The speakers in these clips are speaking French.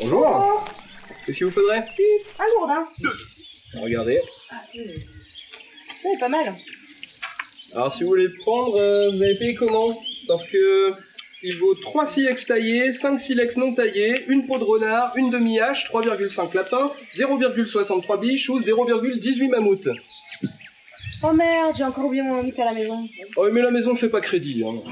Bonjour Qu'est-ce qu'il vous faudrait Un lourdin. Regardez. C'est pas mal. Alors si vous voulez le prendre, euh, vous allez payer comment Parce que il vaut 3 silex taillés, 5 silex non taillés, une peau de renard, une demi-hache, 3,5 lapins, 0,63 biches ou 0,18 mammouth. Oh merde, j'ai encore oublié mon limite à la maison. Oh mais la maison fait pas crédit. Hein.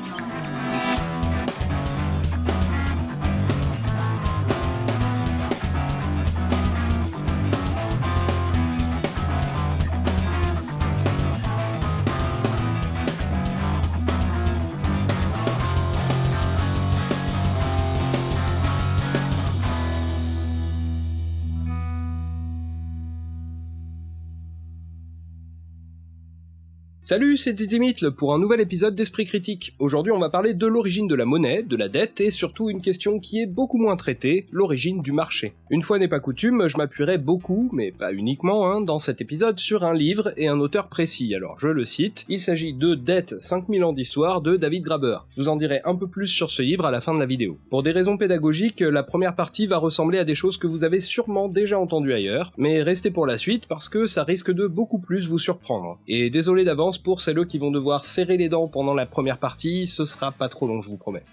Salut, c'est Tizimitl pour un nouvel épisode d'Esprit Critique. Aujourd'hui, on va parler de l'origine de la monnaie, de la dette et surtout une question qui est beaucoup moins traitée, l'origine du marché. Une fois n'est pas coutume, je m'appuierai beaucoup, mais pas uniquement, hein, dans cet épisode sur un livre et un auteur précis. Alors, je le cite, il s'agit de Dette 5000 ans d'histoire de David Graber. Je vous en dirai un peu plus sur ce livre à la fin de la vidéo. Pour des raisons pédagogiques, la première partie va ressembler à des choses que vous avez sûrement déjà entendues ailleurs, mais restez pour la suite parce que ça risque de beaucoup plus vous surprendre. Et désolé d'avance pour celles qui vont devoir serrer les dents pendant la première partie, ce sera pas trop long, je vous promets.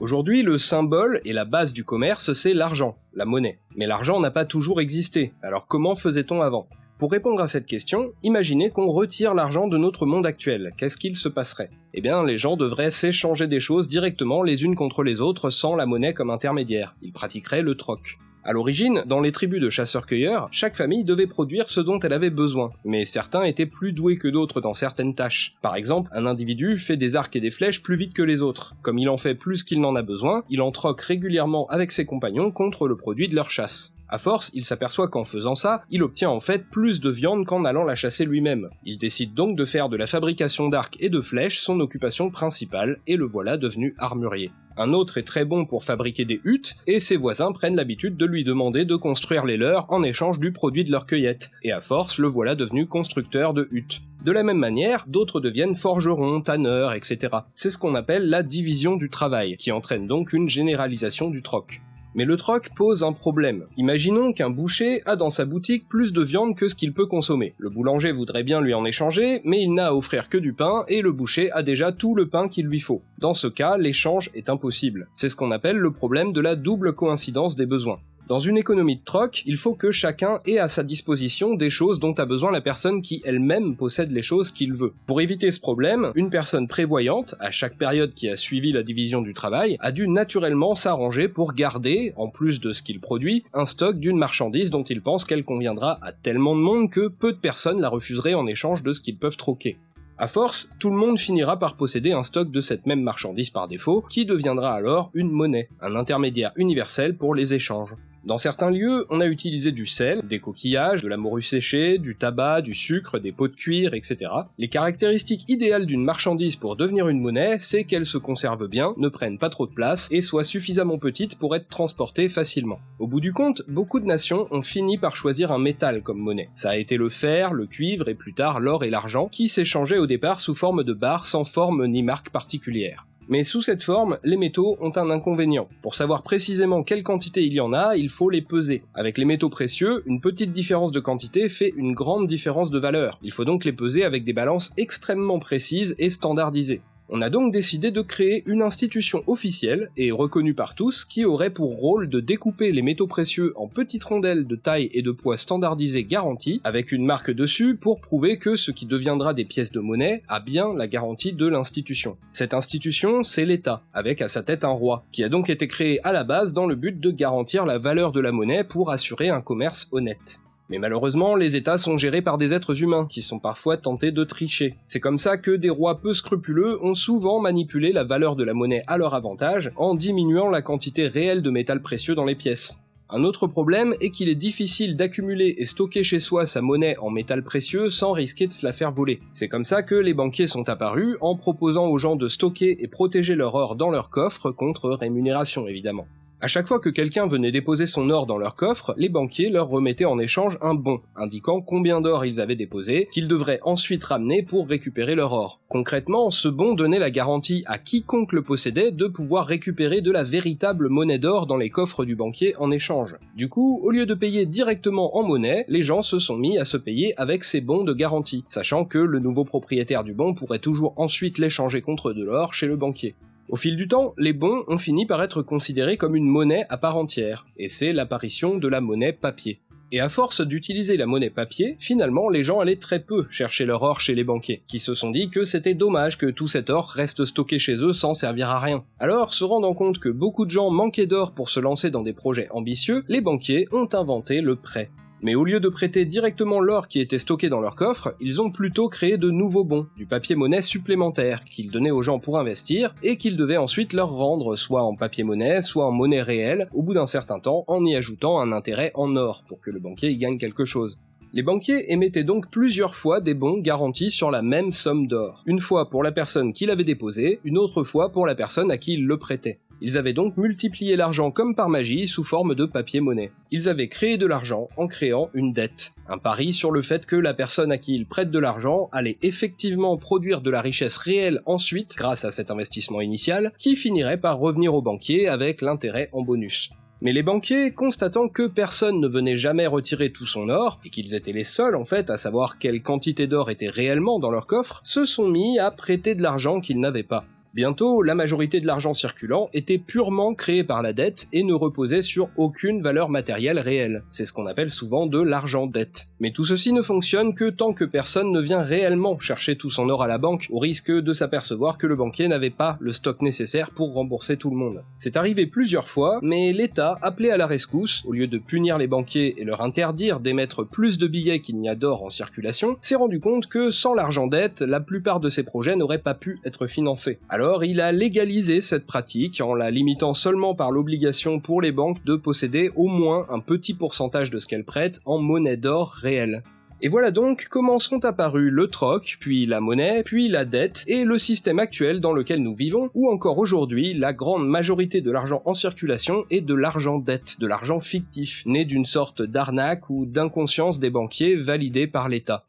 Aujourd'hui, le symbole et la base du commerce, c'est l'argent, la monnaie. Mais l'argent n'a pas toujours existé, alors comment faisait-on avant? Pour répondre à cette question, imaginez qu'on retire l'argent de notre monde actuel, qu'est-ce qu'il se passerait? Eh bien, les gens devraient s'échanger des choses directement les unes contre les autres sans la monnaie comme intermédiaire, ils pratiqueraient le troc. À l'origine, dans les tribus de chasseurs-cueilleurs, chaque famille devait produire ce dont elle avait besoin, mais certains étaient plus doués que d'autres dans certaines tâches. Par exemple, un individu fait des arcs et des flèches plus vite que les autres. Comme il en fait plus qu'il n'en a besoin, il en troque régulièrement avec ses compagnons contre le produit de leur chasse. À force, il s'aperçoit qu'en faisant ça, il obtient en fait plus de viande qu'en allant la chasser lui-même. Il décide donc de faire de la fabrication d'arcs et de flèches son occupation principale, et le voilà devenu armurier. Un autre est très bon pour fabriquer des huttes, et ses voisins prennent l'habitude de lui demander de construire les leurs en échange du produit de leur cueillette, et à force le voilà devenu constructeur de huttes. De la même manière, d'autres deviennent forgerons, tanneurs, etc. C'est ce qu'on appelle la division du travail, qui entraîne donc une généralisation du troc. Mais le troc pose un problème. Imaginons qu'un boucher a dans sa boutique plus de viande que ce qu'il peut consommer. Le boulanger voudrait bien lui en échanger, mais il n'a à offrir que du pain, et le boucher a déjà tout le pain qu'il lui faut. Dans ce cas, l'échange est impossible. C'est ce qu'on appelle le problème de la double coïncidence des besoins. Dans une économie de troc, il faut que chacun ait à sa disposition des choses dont a besoin la personne qui elle-même possède les choses qu'il veut. Pour éviter ce problème, une personne prévoyante, à chaque période qui a suivi la division du travail, a dû naturellement s'arranger pour garder, en plus de ce qu'il produit, un stock d'une marchandise dont il pense qu'elle conviendra à tellement de monde que peu de personnes la refuseraient en échange de ce qu'ils peuvent troquer. À force, tout le monde finira par posséder un stock de cette même marchandise par défaut, qui deviendra alors une monnaie, un intermédiaire universel pour les échanges. Dans certains lieux, on a utilisé du sel, des coquillages, de la morue séchée, du tabac, du sucre, des pots de cuir, etc. Les caractéristiques idéales d'une marchandise pour devenir une monnaie, c'est qu'elle se conserve bien, ne prenne pas trop de place et soit suffisamment petite pour être transportée facilement. Au bout du compte, beaucoup de nations ont fini par choisir un métal comme monnaie. Ça a été le fer, le cuivre et plus tard l'or et l'argent qui s'échangeaient au départ sous forme de barres sans forme ni marque particulière. Mais sous cette forme, les métaux ont un inconvénient. Pour savoir précisément quelle quantité il y en a, il faut les peser. Avec les métaux précieux, une petite différence de quantité fait une grande différence de valeur. Il faut donc les peser avec des balances extrêmement précises et standardisées. On a donc décidé de créer une institution officielle et reconnue par tous qui aurait pour rôle de découper les métaux précieux en petites rondelles de taille et de poids standardisées garanties avec une marque dessus pour prouver que ce qui deviendra des pièces de monnaie a bien la garantie de l'institution. Cette institution, c'est l'État, avec à sa tête un roi, qui a donc été créé à la base dans le but de garantir la valeur de la monnaie pour assurer un commerce honnête. Mais malheureusement, les États sont gérés par des êtres humains, qui sont parfois tentés de tricher. C'est comme ça que des rois peu scrupuleux ont souvent manipulé la valeur de la monnaie à leur avantage, en diminuant la quantité réelle de métal précieux dans les pièces. Un autre problème est qu'il est difficile d'accumuler et stocker chez soi sa monnaie en métal précieux sans risquer de se la faire voler. C'est comme ça que les banquiers sont apparus en proposant aux gens de stocker et protéger leur or dans leur coffre contre rémunération évidemment. À chaque fois que quelqu'un venait déposer son or dans leur coffre, les banquiers leur remettaient en échange un bon, indiquant combien d'or ils avaient déposé, qu'ils devraient ensuite ramener pour récupérer leur or. Concrètement, ce bon donnait la garantie à quiconque le possédait de pouvoir récupérer de la véritable monnaie d'or dans les coffres du banquier en échange. Du coup, au lieu de payer directement en monnaie, les gens se sont mis à se payer avec ces bons de garantie, sachant que le nouveau propriétaire du bon pourrait toujours ensuite l'échanger contre de l'or chez le banquier. Au fil du temps, les bons ont fini par être considérés comme une monnaie à part entière, et c'est l'apparition de la monnaie papier. Et à force d'utiliser la monnaie papier, finalement les gens allaient très peu chercher leur or chez les banquiers, qui se sont dit que c'était dommage que tout cet or reste stocké chez eux sans servir à rien. Alors, se rendant compte que beaucoup de gens manquaient d'or pour se lancer dans des projets ambitieux, les banquiers ont inventé le prêt. Mais au lieu de prêter directement l'or qui était stocké dans leur coffre, ils ont plutôt créé de nouveaux bons, du papier-monnaie supplémentaire, qu'ils donnaient aux gens pour investir, et qu'ils devaient ensuite leur rendre soit en papier-monnaie, soit en monnaie réelle, au bout d'un certain temps, en y ajoutant un intérêt en or, pour que le banquier y gagne quelque chose. Les banquiers émettaient donc plusieurs fois des bons garantis sur la même somme d'or, une fois pour la personne qui l'avait déposé, une autre fois pour la personne à qui il le prêtait. Ils avaient donc multiplié l'argent comme par magie sous forme de papier-monnaie. Ils avaient créé de l'argent en créant une dette. Un pari sur le fait que la personne à qui ils prêtent de l'argent allait effectivement produire de la richesse réelle ensuite, grâce à cet investissement initial, qui finirait par revenir au banquier avec l'intérêt en bonus. Mais les banquiers, constatant que personne ne venait jamais retirer tout son or, et qu'ils étaient les seuls en fait à savoir quelle quantité d'or était réellement dans leur coffre, se sont mis à prêter de l'argent qu'ils n'avaient pas. Bientôt, la majorité de l'argent circulant était purement créé par la dette et ne reposait sur aucune valeur matérielle réelle. C'est ce qu'on appelle souvent de l'argent dette. Mais tout ceci ne fonctionne que tant que personne ne vient réellement chercher tout son or à la banque, au risque de s'apercevoir que le banquier n'avait pas le stock nécessaire pour rembourser tout le monde. C'est arrivé plusieurs fois, mais l'État, appelé à la rescousse, au lieu de punir les banquiers et leur interdire d'émettre plus de billets qu'il n'y a d'or en circulation, s'est rendu compte que sans l'argent dette, la plupart de ces projets n'auraient pas pu être financés. Il a légalisé cette pratique en la limitant seulement par l'obligation pour les banques de posséder au moins un petit pourcentage de ce qu'elles prêtent en monnaie d'or réelle. Et voilà donc comment sont apparus le troc, puis la monnaie, puis la dette, et le système actuel dans lequel nous vivons, où encore aujourd'hui, la grande majorité de l'argent en circulation est de l'argent dette, de l'argent fictif, né d'une sorte d'arnaque ou d'inconscience des banquiers validé par l'État.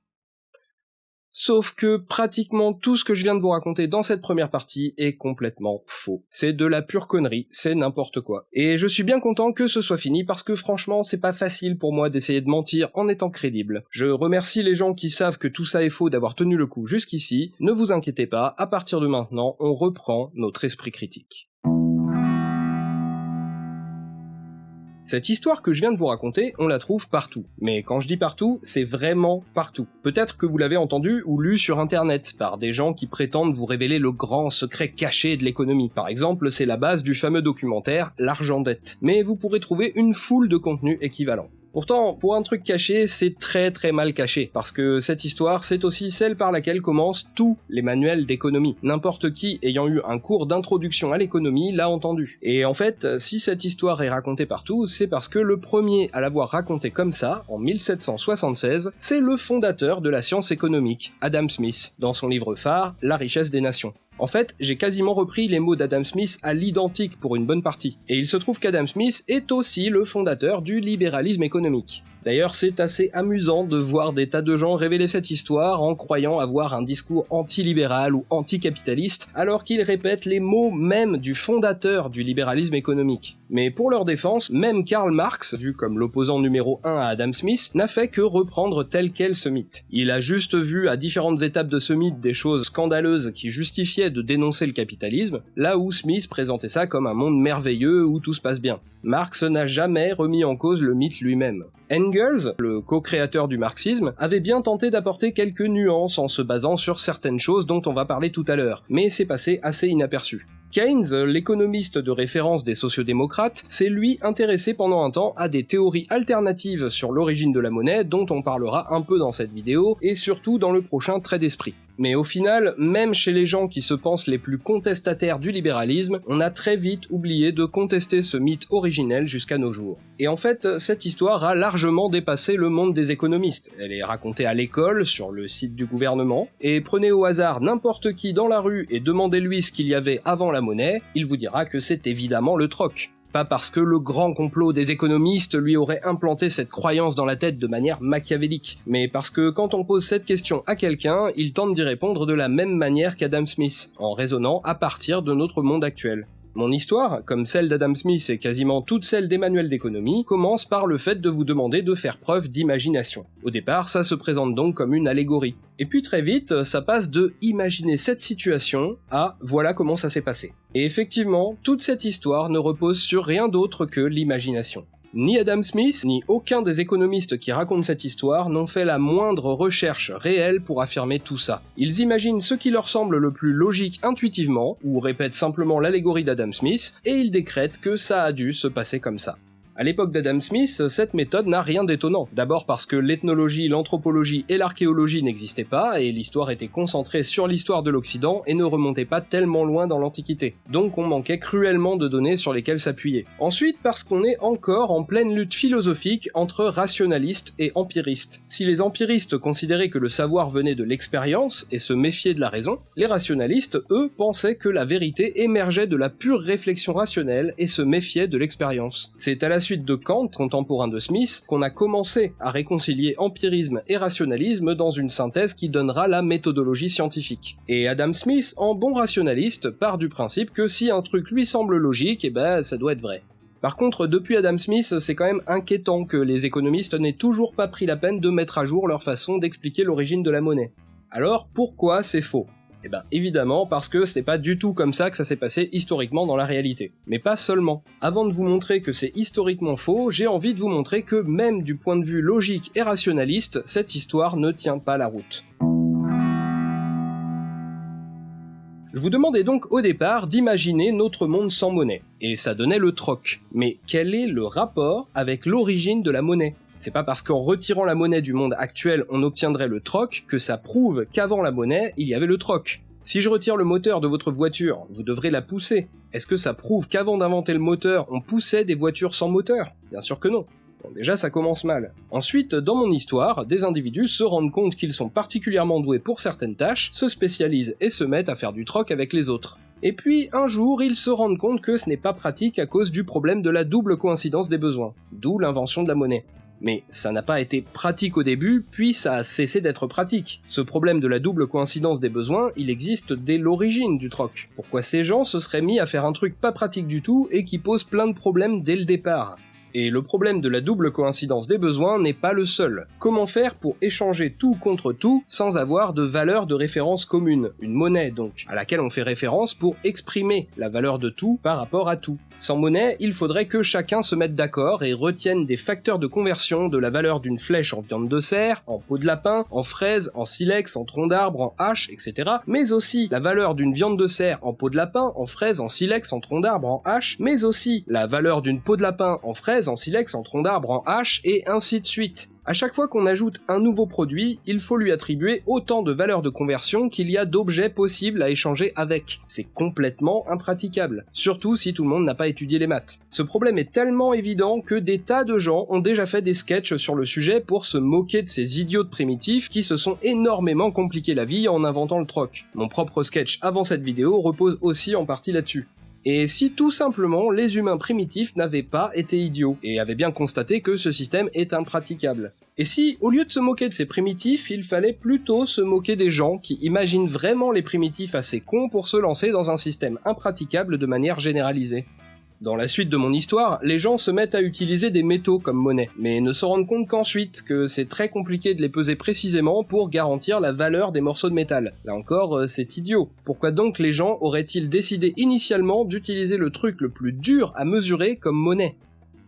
Sauf que pratiquement tout ce que je viens de vous raconter dans cette première partie est complètement faux. C'est de la pure connerie, c'est n'importe quoi. Et je suis bien content que ce soit fini parce que franchement c'est pas facile pour moi d'essayer de mentir en étant crédible. Je remercie les gens qui savent que tout ça est faux d'avoir tenu le coup jusqu'ici. Ne vous inquiétez pas, à partir de maintenant, on reprend notre esprit critique. Cette histoire que je viens de vous raconter, on la trouve partout. Mais quand je dis partout, c'est vraiment partout. Peut-être que vous l'avez entendu ou lu sur internet par des gens qui prétendent vous révéler le grand secret caché de l'économie. Par exemple, c'est la base du fameux documentaire L'argent dette. Mais vous pourrez trouver une foule de contenus équivalents. Pourtant, pour un truc caché, c'est très très mal caché, parce que cette histoire, c'est aussi celle par laquelle commencent tous les manuels d'économie. N'importe qui ayant eu un cours d'introduction à l'économie l'a entendu. Et en fait, si cette histoire est racontée partout, c'est parce que le premier à l'avoir racontée comme ça, en 1776, c'est le fondateur de la science économique, Adam Smith, dans son livre phare, La richesse des nations. En fait, j'ai quasiment repris les mots d'Adam Smith à l'identique pour une bonne partie. Et il se trouve qu'Adam Smith est aussi le fondateur du libéralisme économique. D'ailleurs, c'est assez amusant de voir des tas de gens révéler cette histoire en croyant avoir un discours anti-libéral ou anti-capitaliste, alors qu'ils répètent les mots même du fondateur du libéralisme économique. Mais pour leur défense, même Karl Marx, vu comme l'opposant numéro 1 à Adam Smith, n'a fait que reprendre tel quel ce mythe. Il a juste vu à différentes étapes de ce mythe des choses scandaleuses qui justifiaient de dénoncer le capitalisme, là où Smith présentait ça comme un monde merveilleux où tout se passe bien. Marx n'a jamais remis en cause le mythe lui-même. Engels, le co-créateur du marxisme, avait bien tenté d'apporter quelques nuances en se basant sur certaines choses dont on va parler tout à l'heure, mais c'est passé assez inaperçu. Keynes, l'économiste de référence des sociodémocrates, s'est lui intéressé pendant un temps à des théories alternatives sur l'origine de la monnaie dont on parlera un peu dans cette vidéo et surtout dans le prochain trait d'esprit. Mais au final, même chez les gens qui se pensent les plus contestataires du libéralisme, on a très vite oublié de contester ce mythe originel jusqu'à nos jours. Et en fait, cette histoire a largement dépassé le monde des économistes. Elle est racontée à l'école, sur le site du gouvernement, et prenez au hasard n'importe qui dans la rue et demandez-lui ce qu'il y avait avant la monnaie, il vous dira que c'est évidemment le troc. Pas parce que le grand complot des économistes lui aurait implanté cette croyance dans la tête de manière machiavélique, mais parce que quand on pose cette question à quelqu'un, il tente d'y répondre de la même manière qu'Adam Smith, en raisonnant à partir de notre monde actuel. Mon histoire, comme celle d'Adam Smith et quasiment toute celle des manuels d'économie, commence par le fait de vous demander de faire preuve d'imagination. Au départ, ça se présente donc comme une allégorie. Et puis très vite, ça passe de imaginer cette situation à voilà comment ça s'est passé. Et effectivement, toute cette histoire ne repose sur rien d'autre que l'imagination. Ni Adam Smith, ni aucun des économistes qui racontent cette histoire n'ont fait la moindre recherche réelle pour affirmer tout ça. Ils imaginent ce qui leur semble le plus logique intuitivement, ou répètent simplement l'allégorie d'Adam Smith, et ils décrètent que ça a dû se passer comme ça. À l'époque d'Adam Smith, cette méthode n'a rien d'étonnant. D'abord parce que l'ethnologie, l'anthropologie et l'archéologie n'existaient pas, et l'histoire était concentrée sur l'histoire de l'Occident et ne remontait pas tellement loin dans l'Antiquité. Donc on manquait cruellement de données sur lesquelles s'appuyer. Ensuite parce qu'on est encore en pleine lutte philosophique entre rationalistes et empiristes. Si les empiristes considéraient que le savoir venait de l'expérience et se méfiaient de la raison, les rationalistes, eux, pensaient que la vérité émergeait de la pure réflexion rationnelle et se méfiaient de l'expérience. C'est à la suite de Kant, contemporain de Smith, qu'on a commencé à réconcilier empirisme et rationalisme dans une synthèse qui donnera la méthodologie scientifique. Et Adam Smith, en bon rationaliste, part du principe que si un truc lui semble logique, eh ben ça doit être vrai. Par contre, depuis Adam Smith, c'est quand même inquiétant que les économistes n'aient toujours pas pris la peine de mettre à jour leur façon d'expliquer l'origine de la monnaie. Alors pourquoi c'est faux? Eh ben évidemment parce que c'est pas du tout comme ça que ça s'est passé historiquement dans la réalité. Mais pas seulement. Avant de vous montrer que c'est historiquement faux, j'ai envie de vous montrer que même du point de vue logique et rationaliste, cette histoire ne tient pas la route. Je vous demandais donc au départ d'imaginer notre monde sans monnaie, et ça donnait le troc. Mais quel est le rapport avec l'origine de la monnaie? C'est pas parce qu'en retirant la monnaie du monde actuel on obtiendrait le troc que ça prouve qu'avant la monnaie il y avait le troc. Si je retire le moteur de votre voiture, vous devrez la pousser. Est-ce que ça prouve qu'avant d'inventer le moteur, on poussait des voitures sans moteur? Bien sûr que non. Bon, déjà ça commence mal. Ensuite, dans mon histoire, des individus se rendent compte qu'ils sont particulièrement doués pour certaines tâches, se spécialisent et se mettent à faire du troc avec les autres. Et puis, un jour, ils se rendent compte que ce n'est pas pratique à cause du problème de la double coïncidence des besoins, d'où l'invention de la monnaie. Mais ça n'a pas été pratique au début, puis ça a cessé d'être pratique. Ce problème de la double coïncidence des besoins, il existe dès l'origine du troc. Pourquoi ces gens se seraient mis à faire un truc pas pratique du tout et qui pose plein de problèmes dès le départ? Et le problème de la double coïncidence des besoins n'est pas le seul. Comment faire pour échanger tout contre tout sans avoir de valeur de référence commune Une monnaie donc, à laquelle on fait référence pour exprimer la valeur de tout par rapport à tout. Sans monnaie, il faudrait que chacun se mette d'accord et retienne des facteurs de conversion de la valeur d'une flèche en viande de cerf, en peau de lapin, en fraise, en silex, en tronc d'arbre, en hache, etc. Mais aussi la valeur d'une viande de cerf en peau de lapin, en fraise, en silex, en tronc d'arbre, en hache, mais aussi la valeur d'une peau de lapin en fraise, en silex, en tronc d'arbre, en hache, et ainsi de suite. À chaque fois qu'on ajoute un nouveau produit, il faut lui attribuer autant de valeurs de conversion qu'il y a d'objets possibles à échanger avec. C'est complètement impraticable, surtout si tout le monde n'a pas étudié les maths. Ce problème est tellement évident que des tas de gens ont déjà fait des sketchs sur le sujet pour se moquer de ces idiots primitifs qui se sont énormément compliqué la vie en inventant le troc. Mon propre sketch avant cette vidéo repose aussi en partie là-dessus. Et si tout simplement les humains primitifs n'avaient pas été idiots, et avaient bien constaté que ce système est impraticable. Et si, au lieu de se moquer de ces primitifs, il fallait plutôt se moquer des gens qui imaginent vraiment les primitifs assez cons pour se lancer dans un système impraticable de manière généralisée dans la suite de mon histoire, les gens se mettent à utiliser des métaux comme monnaie, mais ne se rendent compte qu'ensuite que c'est très compliqué de les peser précisément pour garantir la valeur des morceaux de métal. Là encore, euh, c'est idiot. Pourquoi donc les gens auraient-ils décidé initialement d'utiliser le truc le plus dur à mesurer comme monnaie?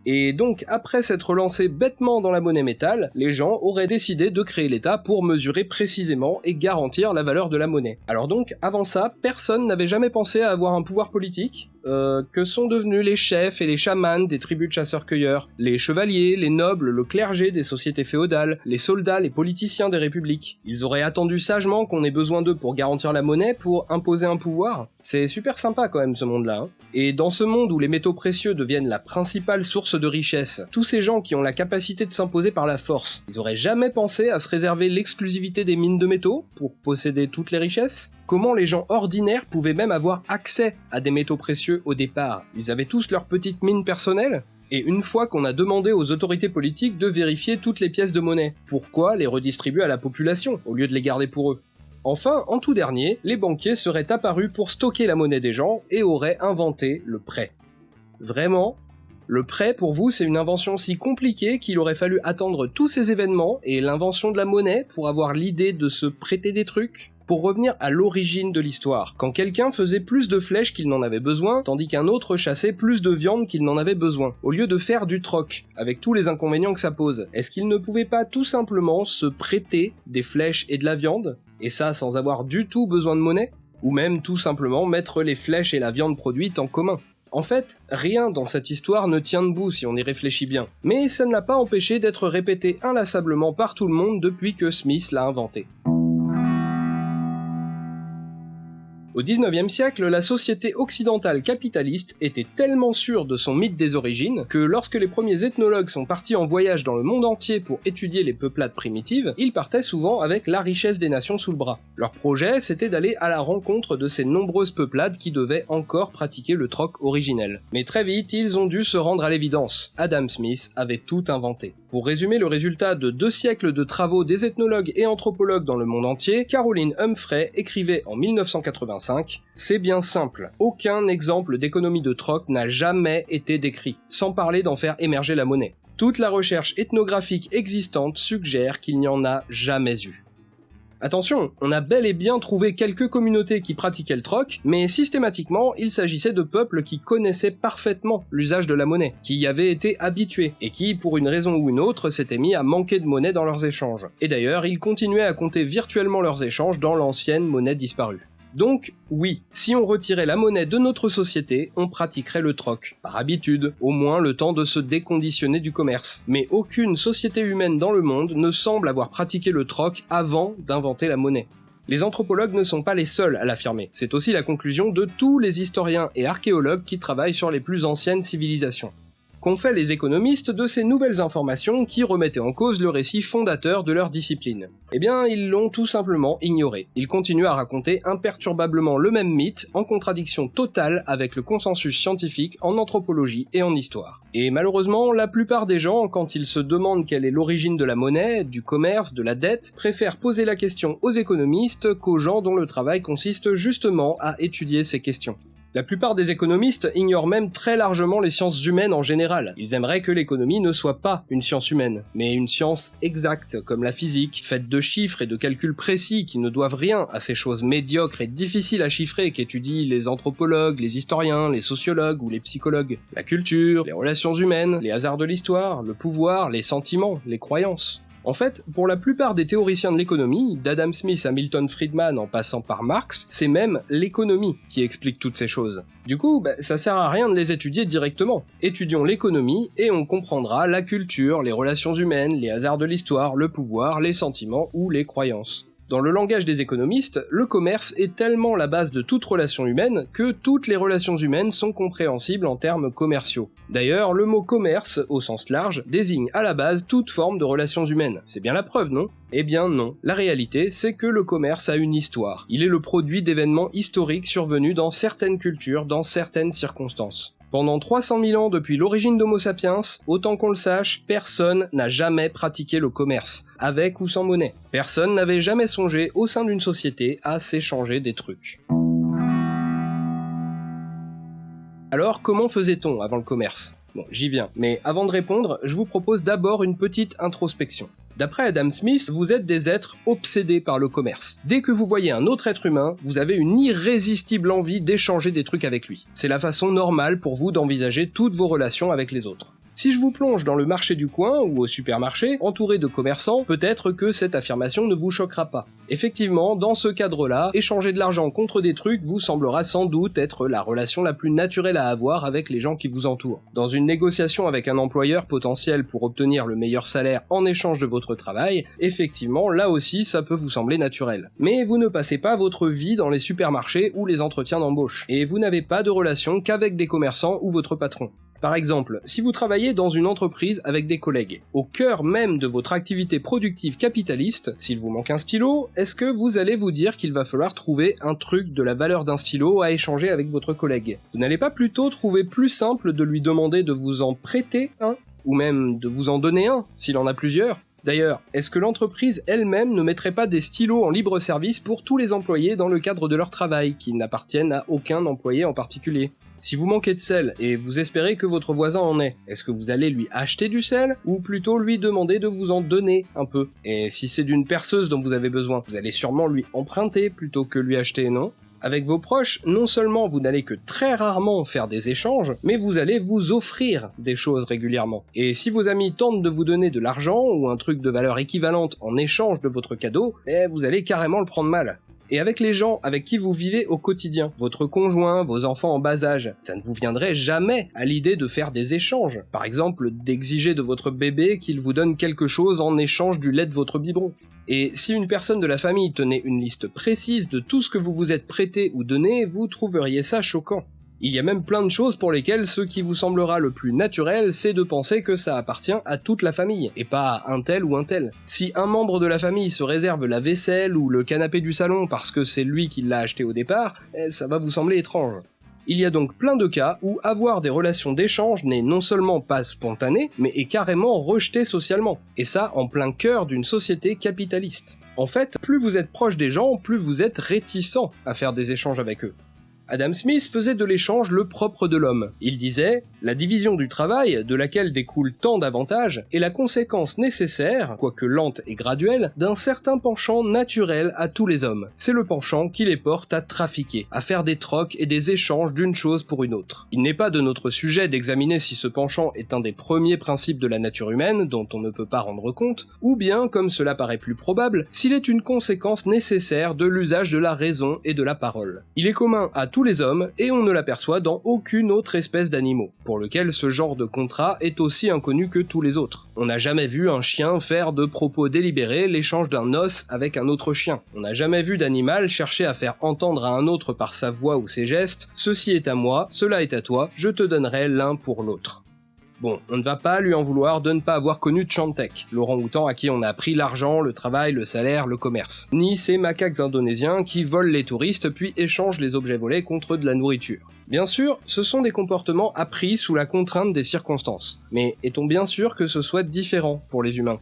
Et donc, après s'être lancé bêtement dans la monnaie métal, les gens auraient décidé de créer l'État pour mesurer précisément et garantir la valeur de la monnaie. Alors donc, avant ça, personne n'avait jamais pensé à avoir un pouvoir politique, euh, que sont devenus les chefs et les chamans des tribus de chasseurs-cueilleurs, les chevaliers, les nobles, le clergé des sociétés féodales, les soldats, les politiciens des républiques. Ils auraient attendu sagement qu'on ait besoin d'eux pour garantir la monnaie, pour imposer un pouvoir? C'est super sympa quand même ce monde-là. Hein. Et dans ce monde où les métaux précieux deviennent la principale source de richesse, tous ces gens qui ont la capacité de s'imposer par la force, ils auraient jamais pensé à se réserver l'exclusivité des mines de métaux pour posséder toutes les richesses? Comment les gens ordinaires pouvaient même avoir accès à des métaux précieux au départ? Ils avaient tous leur petite mine personnelle? Et une fois qu'on a demandé aux autorités politiques de vérifier toutes les pièces de monnaie, pourquoi les redistribuer à la population au lieu de les garder pour eux? Enfin, en tout dernier, les banquiers seraient apparus pour stocker la monnaie des gens et auraient inventé le prêt. Vraiment? Le prêt pour vous c'est une invention si compliquée qu'il aurait fallu attendre tous ces événements et l'invention de la monnaie pour avoir l'idée de se prêter des trucs? Pour revenir à l'origine de l'histoire, quand quelqu'un faisait plus de flèches qu'il n'en avait besoin, tandis qu'un autre chassait plus de viande qu'il n'en avait besoin, au lieu de faire du troc, avec tous les inconvénients que ça pose, est-ce qu'il ne pouvait pas tout simplement se prêter des flèches et de la viande, et ça sans avoir du tout besoin de monnaie? Ou même tout simplement mettre les flèches et la viande produite en commun? En fait, rien dans cette histoire ne tient debout si on y réfléchit bien, mais ça ne l'a pas empêché d'être répété inlassablement par tout le monde depuis que Smith l'a inventé. Au XIXe siècle, la société occidentale capitaliste était tellement sûre de son mythe des origines que lorsque les premiers ethnologues sont partis en voyage dans le monde entier pour étudier les peuplades primitives, ils partaient souvent avec la richesse des nations sous le bras. Leur projet, c'était d'aller à la rencontre de ces nombreuses peuplades qui devaient encore pratiquer le troc originel. Mais très vite, ils ont dû se rendre à l'évidence. Adam Smith avait tout inventé. Pour résumer le résultat de deux siècles de travaux des ethnologues et anthropologues dans le monde entier, Caroline Humphrey écrivait en 1985 c'est bien simple. Aucun exemple d'économie de troc n'a jamais été décrit, sans parler d'en faire émerger la monnaie. Toute la recherche ethnographique existante suggère qu'il n'y en a jamais eu. Attention, on a bel et bien trouvé quelques communautés qui pratiquaient le troc, mais systématiquement, il s'agissait de peuples qui connaissaient parfaitement l'usage de la monnaie, qui y avaient été habitués, et qui, pour une raison ou une autre, s'étaient mis à manquer de monnaie dans leurs échanges. Et d'ailleurs, ils continuaient à compter virtuellement leurs échanges dans l'ancienne monnaie disparue. Donc, oui, si on retirait la monnaie de notre société, on pratiquerait le troc, par habitude, au moins le temps de se déconditionner du commerce. Mais aucune société humaine dans le monde ne semble avoir pratiqué le troc avant d'inventer la monnaie. Les anthropologues ne sont pas les seuls à l'affirmer, c'est aussi la conclusion de tous les historiens et archéologues qui travaillent sur les plus anciennes civilisations qu'ont fait les économistes de ces nouvelles informations qui remettaient en cause le récit fondateur de leur discipline Eh bien, ils l'ont tout simplement ignoré. Ils continuent à raconter imperturbablement le même mythe, en contradiction totale avec le consensus scientifique en anthropologie et en histoire. Et malheureusement, la plupart des gens, quand ils se demandent quelle est l'origine de la monnaie, du commerce, de la dette, préfèrent poser la question aux économistes qu'aux gens dont le travail consiste justement à étudier ces questions. La plupart des économistes ignorent même très largement les sciences humaines en général. Ils aimeraient que l'économie ne soit pas une science humaine, mais une science exacte, comme la physique, faite de chiffres et de calculs précis qui ne doivent rien à ces choses médiocres et difficiles à chiffrer qu'étudient les anthropologues, les historiens, les sociologues ou les psychologues. La culture, les relations humaines, les hasards de l'histoire, le pouvoir, les sentiments, les croyances. En fait, pour la plupart des théoriciens de l'économie, d'Adam Smith à Milton Friedman en passant par Marx, c'est même l'économie qui explique toutes ces choses. Du coup, bah, ça sert à rien de les étudier directement. Étudions l'économie et on comprendra la culture, les relations humaines, les hasards de l'histoire, le pouvoir, les sentiments ou les croyances. Dans le langage des économistes, le commerce est tellement la base de toute relation humaine que toutes les relations humaines sont compréhensibles en termes commerciaux. D'ailleurs, le mot commerce, au sens large, désigne à la base toute forme de relations humaines. C'est bien la preuve, non? Eh bien non. La réalité, c'est que le commerce a une histoire. Il est le produit d'événements historiques survenus dans certaines cultures, dans certaines circonstances. Pendant 300 000 ans depuis l'origine d'Homo sapiens, autant qu'on le sache, personne n'a jamais pratiqué le commerce, avec ou sans monnaie. Personne n'avait jamais songé au sein d'une société à s'échanger des trucs. Alors comment faisait-on avant le commerce? Bon, j'y viens, mais avant de répondre, je vous propose d'abord une petite introspection. D'après Adam Smith, vous êtes des êtres obsédés par le commerce. Dès que vous voyez un autre être humain, vous avez une irrésistible envie d'échanger des trucs avec lui. C'est la façon normale pour vous d'envisager toutes vos relations avec les autres. Si je vous plonge dans le marché du coin ou au supermarché, entouré de commerçants, peut-être que cette affirmation ne vous choquera pas. Effectivement, dans ce cadre-là, échanger de l'argent contre des trucs vous semblera sans doute être la relation la plus naturelle à avoir avec les gens qui vous entourent. Dans une négociation avec un employeur potentiel pour obtenir le meilleur salaire en échange de votre travail, effectivement, là aussi, ça peut vous sembler naturel. Mais vous ne passez pas votre vie dans les supermarchés ou les entretiens d'embauche, et vous n'avez pas de relation qu'avec des commerçants ou votre patron. Par exemple, si vous travaillez dans une entreprise avec des collègues, au cœur même de votre activité productive capitaliste, s'il vous manque un stylo, est-ce que vous allez vous dire qu'il va falloir trouver un truc de la valeur d'un stylo à échanger avec votre collègue? Vous n'allez pas plutôt trouver plus simple de lui demander de vous en prêter un Ou même de vous en donner un, s'il en a plusieurs? D'ailleurs, est-ce que l'entreprise elle-même ne mettrait pas des stylos en libre service pour tous les employés dans le cadre de leur travail, qui n'appartiennent à aucun employé en particulier? Si vous manquez de sel et vous espérez que votre voisin en ait, est-ce que vous allez lui acheter du sel ou plutôt lui demander de vous en donner un peu? Et si c'est d'une perceuse dont vous avez besoin, vous allez sûrement lui emprunter plutôt que lui acheter, non? Avec vos proches, non seulement vous n'allez que très rarement faire des échanges, mais vous allez vous offrir des choses régulièrement. Et si vos amis tentent de vous donner de l'argent ou un truc de valeur équivalente en échange de votre cadeau, eh, vous allez carrément le prendre mal et avec les gens avec qui vous vivez au quotidien, votre conjoint, vos enfants en bas âge, ça ne vous viendrait jamais à l'idée de faire des échanges. Par exemple, d'exiger de votre bébé qu'il vous donne quelque chose en échange du lait de votre biberon. Et si une personne de la famille tenait une liste précise de tout ce que vous vous êtes prêté ou donné, vous trouveriez ça choquant. Il y a même plein de choses pour lesquelles ce qui vous semblera le plus naturel, c'est de penser que ça appartient à toute la famille, et pas à un tel ou un tel. Si un membre de la famille se réserve la vaisselle ou le canapé du salon parce que c'est lui qui l'a acheté au départ, eh, ça va vous sembler étrange. Il y a donc plein de cas où avoir des relations d'échange n'est non seulement pas spontané, mais est carrément rejeté socialement. Et ça en plein cœur d'une société capitaliste. En fait, plus vous êtes proche des gens, plus vous êtes réticent à faire des échanges avec eux. Adam Smith faisait de l'échange le propre de l'homme. Il disait La division du travail, de laquelle découle tant d'avantages, est la conséquence nécessaire, quoique lente et graduelle, d'un certain penchant naturel à tous les hommes. C'est le penchant qui les porte à trafiquer, à faire des trocs et des échanges d'une chose pour une autre. Il n'est pas de notre sujet d'examiner si ce penchant est un des premiers principes de la nature humaine, dont on ne peut pas rendre compte, ou bien, comme cela paraît plus probable, s'il est une conséquence nécessaire de l'usage de la raison et de la parole. Il est commun à tous les hommes, et on ne l'aperçoit dans aucune autre espèce d'animaux, pour lequel ce genre de contrat est aussi inconnu que tous les autres. On n'a jamais vu un chien faire de propos délibérés l'échange d'un os avec un autre chien. On n'a jamais vu d'animal chercher à faire entendre à un autre par sa voix ou ses gestes « ceci est à moi, cela est à toi, je te donnerai l'un pour l'autre ». Bon, on ne va pas lui en vouloir de ne pas avoir connu Chantek, l'orang-outan à qui on a appris l'argent, le travail, le salaire, le commerce. Ni ces macaques indonésiens qui volent les touristes puis échangent les objets volés contre de la nourriture. Bien sûr, ce sont des comportements appris sous la contrainte des circonstances. Mais est-on bien sûr que ce soit différent pour les humains?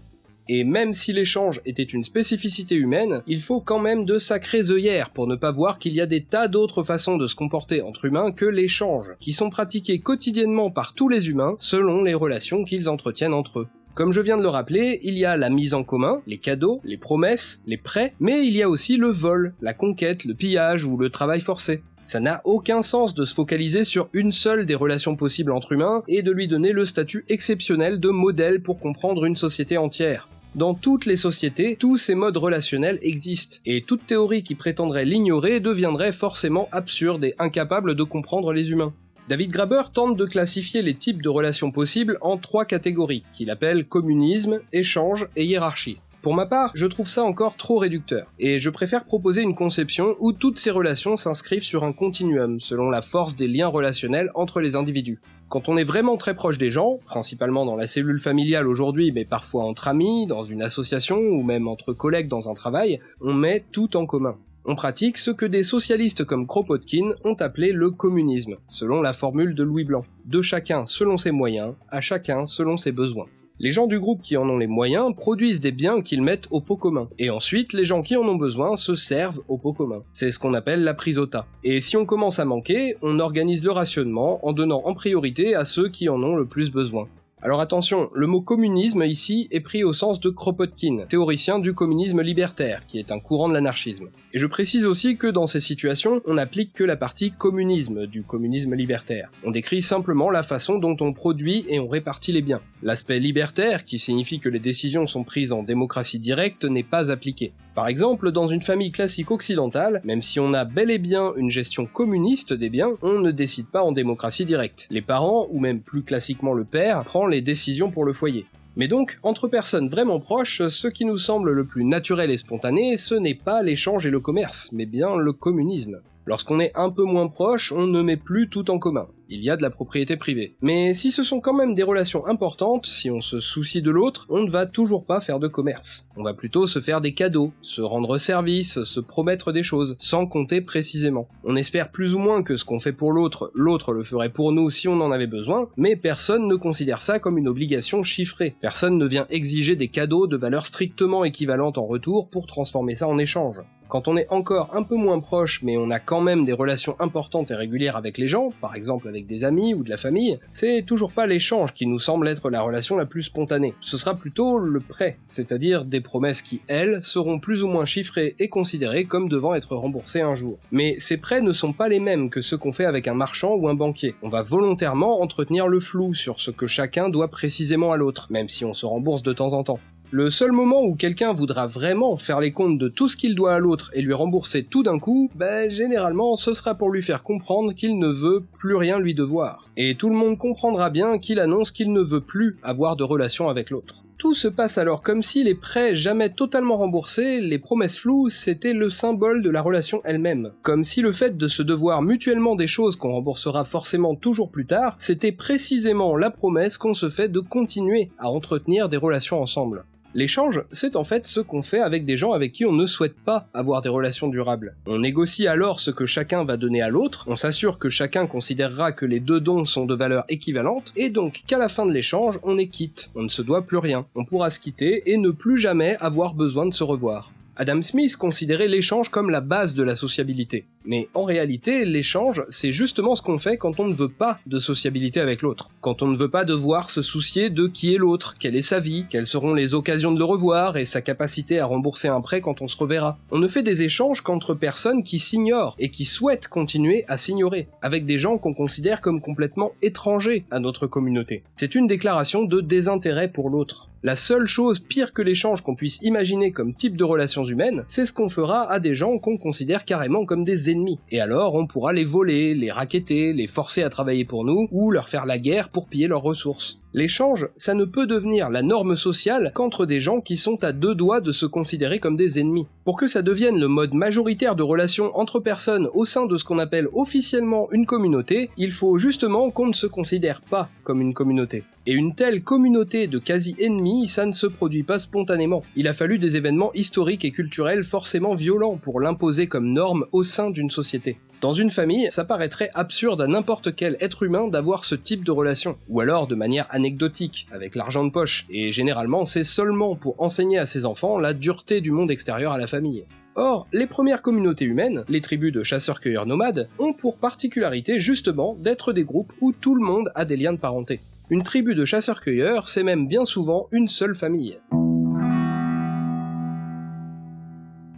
Et même si l'échange était une spécificité humaine, il faut quand même de sacrées œillères pour ne pas voir qu'il y a des tas d'autres façons de se comporter entre humains que l'échange, qui sont pratiquées quotidiennement par tous les humains selon les relations qu'ils entretiennent entre eux. Comme je viens de le rappeler, il y a la mise en commun, les cadeaux, les promesses, les prêts, mais il y a aussi le vol, la conquête, le pillage ou le travail forcé. Ça n'a aucun sens de se focaliser sur une seule des relations possibles entre humains et de lui donner le statut exceptionnel de modèle pour comprendre une société entière. Dans toutes les sociétés, tous ces modes relationnels existent, et toute théorie qui prétendrait l'ignorer deviendrait forcément absurde et incapable de comprendre les humains. David Graeber tente de classifier les types de relations possibles en trois catégories, qu'il appelle communisme, échange et hiérarchie. Pour ma part, je trouve ça encore trop réducteur, et je préfère proposer une conception où toutes ces relations s'inscrivent sur un continuum, selon la force des liens relationnels entre les individus. Quand on est vraiment très proche des gens, principalement dans la cellule familiale aujourd'hui, mais parfois entre amis, dans une association ou même entre collègues dans un travail, on met tout en commun. On pratique ce que des socialistes comme Kropotkin ont appelé le communisme, selon la formule de Louis Blanc. De chacun selon ses moyens, à chacun selon ses besoins. Les gens du groupe qui en ont les moyens produisent des biens qu'ils mettent au pot commun. Et ensuite, les gens qui en ont besoin se servent au pot commun. C'est ce qu'on appelle la prisota. Et si on commence à manquer, on organise le rationnement en donnant en priorité à ceux qui en ont le plus besoin. Alors attention, le mot communisme ici est pris au sens de Kropotkin, théoricien du communisme libertaire, qui est un courant de l'anarchisme. Et je précise aussi que dans ces situations, on n'applique que la partie communisme du communisme libertaire. On décrit simplement la façon dont on produit et on répartit les biens. L'aspect libertaire, qui signifie que les décisions sont prises en démocratie directe, n'est pas appliqué. Par exemple, dans une famille classique occidentale, même si on a bel et bien une gestion communiste des biens, on ne décide pas en démocratie directe. Les parents, ou même plus classiquement le père, prend les décisions pour le foyer. Mais donc, entre personnes vraiment proches, ce qui nous semble le plus naturel et spontané, ce n'est pas l'échange et le commerce, mais bien le communisme. Lorsqu'on est un peu moins proche, on ne met plus tout en commun. Il y a de la propriété privée. Mais si ce sont quand même des relations importantes, si on se soucie de l'autre, on ne va toujours pas faire de commerce. On va plutôt se faire des cadeaux, se rendre service, se promettre des choses, sans compter précisément. On espère plus ou moins que ce qu'on fait pour l'autre, l'autre le ferait pour nous si on en avait besoin, mais personne ne considère ça comme une obligation chiffrée. Personne ne vient exiger des cadeaux de valeur strictement équivalente en retour pour transformer ça en échange. Quand on est encore un peu moins proche, mais on a quand même des relations importantes et régulières avec les gens, par exemple avec des amis ou de la famille, c'est toujours pas l'échange qui nous semble être la relation la plus spontanée. Ce sera plutôt le prêt, c'est-à-dire des promesses qui, elles, seront plus ou moins chiffrées et considérées comme devant être remboursées un jour. Mais ces prêts ne sont pas les mêmes que ceux qu'on fait avec un marchand ou un banquier. On va volontairement entretenir le flou sur ce que chacun doit précisément à l'autre, même si on se rembourse de temps en temps. Le seul moment où quelqu'un voudra vraiment faire les comptes de tout ce qu'il doit à l'autre et lui rembourser tout d'un coup, ben généralement ce sera pour lui faire comprendre qu'il ne veut plus rien lui devoir. Et tout le monde comprendra bien qu'il annonce qu'il ne veut plus avoir de relation avec l'autre. Tout se passe alors comme si les prêts jamais totalement remboursés, les promesses floues, c'était le symbole de la relation elle-même. Comme si le fait de se devoir mutuellement des choses qu'on remboursera forcément toujours plus tard, c'était précisément la promesse qu'on se fait de continuer à entretenir des relations ensemble. L'échange, c'est en fait ce qu'on fait avec des gens avec qui on ne souhaite pas avoir des relations durables. On négocie alors ce que chacun va donner à l'autre, on s'assure que chacun considérera que les deux dons sont de valeur équivalente, et donc qu'à la fin de l'échange, on est quitte, on ne se doit plus rien, on pourra se quitter et ne plus jamais avoir besoin de se revoir. Adam Smith considérait l'échange comme la base de la sociabilité. Mais en réalité, l'échange, c'est justement ce qu'on fait quand on ne veut pas de sociabilité avec l'autre. Quand on ne veut pas devoir se soucier de qui est l'autre, quelle est sa vie, quelles seront les occasions de le revoir et sa capacité à rembourser un prêt quand on se reverra. On ne fait des échanges qu'entre personnes qui s'ignorent et qui souhaitent continuer à s'ignorer, avec des gens qu'on considère comme complètement étrangers à notre communauté. C'est une déclaration de désintérêt pour l'autre. La seule chose pire que l'échange qu'on puisse imaginer comme type de relations humaines, c'est ce qu'on fera à des gens qu'on considère carrément comme des Et alors on pourra les voler, les raqueter, les forcer à travailler pour nous, ou leur faire la guerre pour piller leurs ressources. L'échange, ça ne peut devenir la norme sociale qu'entre des gens qui sont à deux doigts de se considérer comme des ennemis. Pour que ça devienne le mode majoritaire de relation entre personnes au sein de ce qu'on appelle officiellement une communauté, il faut justement qu'on ne se considère pas comme une communauté. Et une telle communauté de quasi-ennemis, ça ne se produit pas spontanément. Il a fallu des événements historiques et culturels forcément violents pour l'imposer comme norme au sein d'une société. Dans une famille, ça paraîtrait absurde à n'importe quel être humain d'avoir ce type de relation, ou alors de manière anecdotique, avec l'argent de poche, et généralement c'est seulement pour enseigner à ses enfants la dureté du monde extérieur à la famille. Or, les premières communautés humaines, les tribus de chasseurs-cueilleurs nomades, ont pour particularité justement d'être des groupes où tout le monde a des liens de parenté. Une tribu de chasseurs-cueilleurs, c'est même bien souvent une seule famille.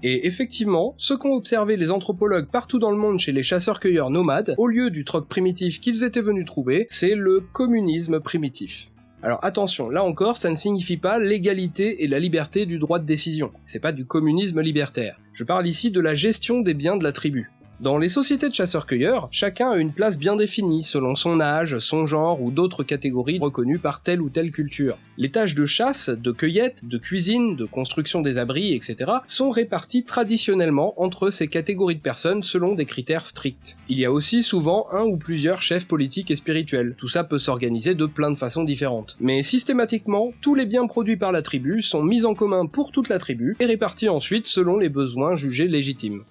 Et effectivement, ce qu'ont observé les anthropologues partout dans le monde chez les chasseurs-cueilleurs nomades, au lieu du troc primitif qu'ils étaient venus trouver, c'est le communisme primitif. Alors attention, là encore, ça ne signifie pas l'égalité et la liberté du droit de décision. C'est pas du communisme libertaire. Je parle ici de la gestion des biens de la tribu. Dans les sociétés de chasseurs-cueilleurs, chacun a une place bien définie selon son âge, son genre ou d'autres catégories reconnues par telle ou telle culture. Les tâches de chasse, de cueillette, de cuisine, de construction des abris, etc. sont réparties traditionnellement entre ces catégories de personnes selon des critères stricts. Il y a aussi souvent un ou plusieurs chefs politiques et spirituels. Tout ça peut s'organiser de plein de façons différentes. Mais systématiquement, tous les biens produits par la tribu sont mis en commun pour toute la tribu et répartis ensuite selon les besoins jugés légitimes.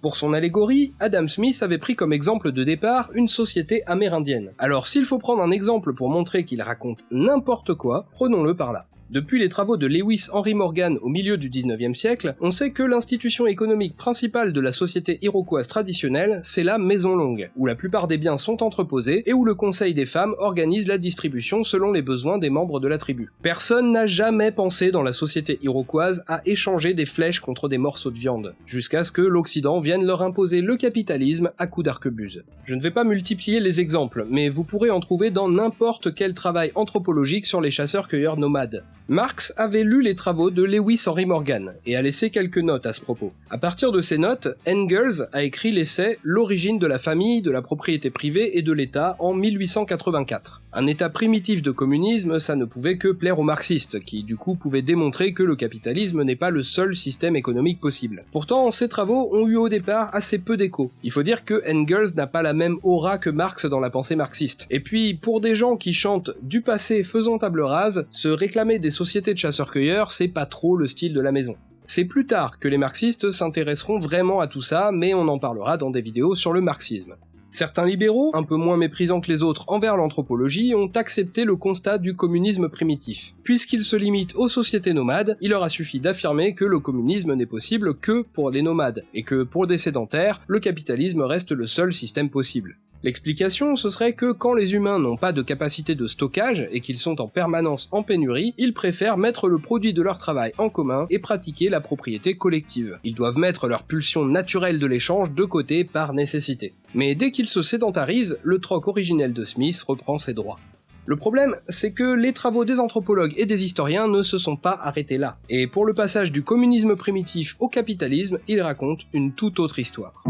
Pour son allégorie, Adam Smith avait pris comme exemple de départ une société amérindienne. Alors s'il faut prendre un exemple pour montrer qu'il raconte n'importe quoi, prenons-le par là. Depuis les travaux de Lewis Henry Morgan au milieu du 19e siècle, on sait que l'institution économique principale de la société iroquoise traditionnelle, c'est la Maison Longue, où la plupart des biens sont entreposés et où le Conseil des femmes organise la distribution selon les besoins des membres de la tribu. Personne n'a jamais pensé dans la société iroquoise à échanger des flèches contre des morceaux de viande, jusqu'à ce que l'Occident vienne leur imposer le capitalisme à coups d'arquebuse. Je ne vais pas multiplier les exemples, mais vous pourrez en trouver dans n'importe quel travail anthropologique sur les chasseurs-cueilleurs nomades. Marx avait lu les travaux de Lewis Henry Morgan et a laissé quelques notes à ce propos. À partir de ces notes, Engels a écrit l'essai L'origine de la famille, de la propriété privée et de l'État en 1884. Un état primitif de communisme, ça ne pouvait que plaire aux marxistes, qui du coup pouvaient démontrer que le capitalisme n'est pas le seul système économique possible. Pourtant, ces travaux ont eu au départ assez peu d'écho. Il faut dire que Engels n'a pas la même aura que Marx dans la pensée marxiste. Et puis, pour des gens qui chantent du passé faisant table rase, se réclamer des sociétés de chasseurs-cueilleurs, c'est pas trop le style de la maison. C'est plus tard que les marxistes s'intéresseront vraiment à tout ça, mais on en parlera dans des vidéos sur le marxisme. Certains libéraux, un peu moins méprisants que les autres envers l'anthropologie, ont accepté le constat du communisme primitif. Puisqu'il se limite aux sociétés nomades, il leur a suffi d'affirmer que le communisme n'est possible que pour les nomades, et que pour des sédentaires, le capitalisme reste le seul système possible. L'explication, ce serait que quand les humains n'ont pas de capacité de stockage et qu'ils sont en permanence en pénurie, ils préfèrent mettre le produit de leur travail en commun et pratiquer la propriété collective. Ils doivent mettre leur pulsion naturelle de l'échange de côté par nécessité. Mais dès qu'ils se sédentarisent, le troc originel de Smith reprend ses droits. Le problème, c'est que les travaux des anthropologues et des historiens ne se sont pas arrêtés là. Et pour le passage du communisme primitif au capitalisme, ils racontent une toute autre histoire.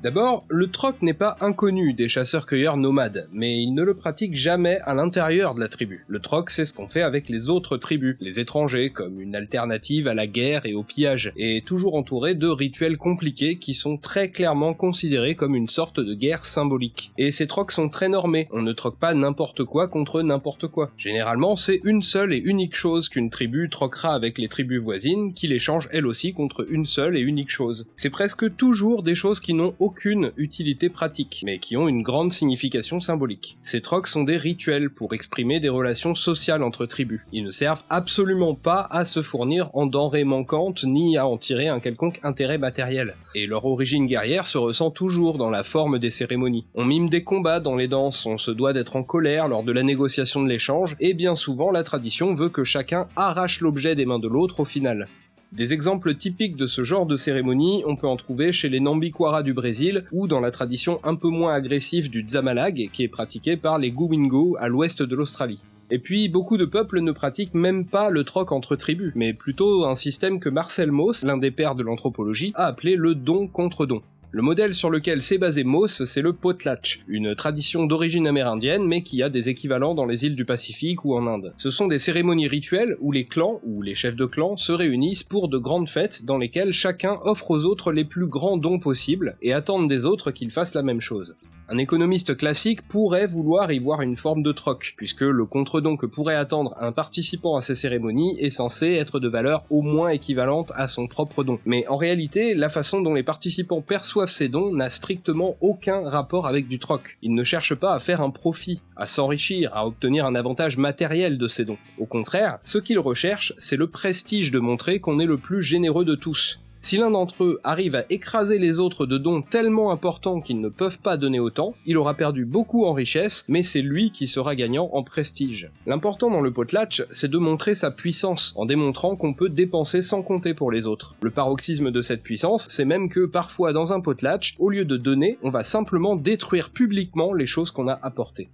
D'abord, le troc n'est pas inconnu des chasseurs-cueilleurs nomades, mais ils ne le pratiquent jamais à l'intérieur de la tribu. Le troc, c'est ce qu'on fait avec les autres tribus, les étrangers, comme une alternative à la guerre et au pillage, et toujours entouré de rituels compliqués qui sont très clairement considérés comme une sorte de guerre symbolique. Et ces trocs sont très normés, on ne troque pas n'importe quoi contre n'importe quoi. Généralement, c'est une seule et unique chose qu'une tribu troquera avec les tribus voisines, qui l'échangent elles aussi contre une seule et unique chose. C'est presque toujours des choses qui n'ont aucune utilité pratique, mais qui ont une grande signification symbolique. Ces trocs sont des rituels pour exprimer des relations sociales entre tribus. Ils ne servent absolument pas à se fournir en denrées manquantes ni à en tirer un quelconque intérêt matériel. Et leur origine guerrière se ressent toujours dans la forme des cérémonies. On mime des combats dans les danses, on se doit d'être en colère lors de la négociation de l'échange, et bien souvent la tradition veut que chacun arrache l'objet des mains de l'autre au final. Des exemples typiques de ce genre de cérémonie, on peut en trouver chez les Nambiquara du Brésil ou dans la tradition un peu moins agressive du Dzamalag qui est pratiquée par les Guwingo à l'ouest de l'Australie. Et puis, beaucoup de peuples ne pratiquent même pas le troc entre tribus, mais plutôt un système que Marcel Mauss, l'un des pères de l'anthropologie, a appelé le don contre don. Le modèle sur lequel s'est basé Moss, c'est le potlatch, une tradition d'origine amérindienne mais qui a des équivalents dans les îles du Pacifique ou en Inde. Ce sont des cérémonies rituelles où les clans ou les chefs de clan se réunissent pour de grandes fêtes dans lesquelles chacun offre aux autres les plus grands dons possibles et attendent des autres qu'ils fassent la même chose. Un économiste classique pourrait vouloir y voir une forme de troc, puisque le contre-don que pourrait attendre un participant à ces cérémonies est censé être de valeur au moins équivalente à son propre don. Mais en réalité, la façon dont les participants perçoivent ces dons n'a strictement aucun rapport avec du troc. Ils ne cherchent pas à faire un profit, à s'enrichir, à obtenir un avantage matériel de ces dons. Au contraire, ce qu'ils recherchent, c'est le prestige de montrer qu'on est le plus généreux de tous, si l'un d'entre eux arrive à écraser les autres de dons tellement importants qu'ils ne peuvent pas donner autant, il aura perdu beaucoup en richesse, mais c'est lui qui sera gagnant en prestige. L'important dans le potlatch, c'est de montrer sa puissance, en démontrant qu'on peut dépenser sans compter pour les autres. Le paroxysme de cette puissance, c'est même que parfois dans un potlatch, au lieu de donner, on va simplement détruire publiquement les choses qu'on a apportées.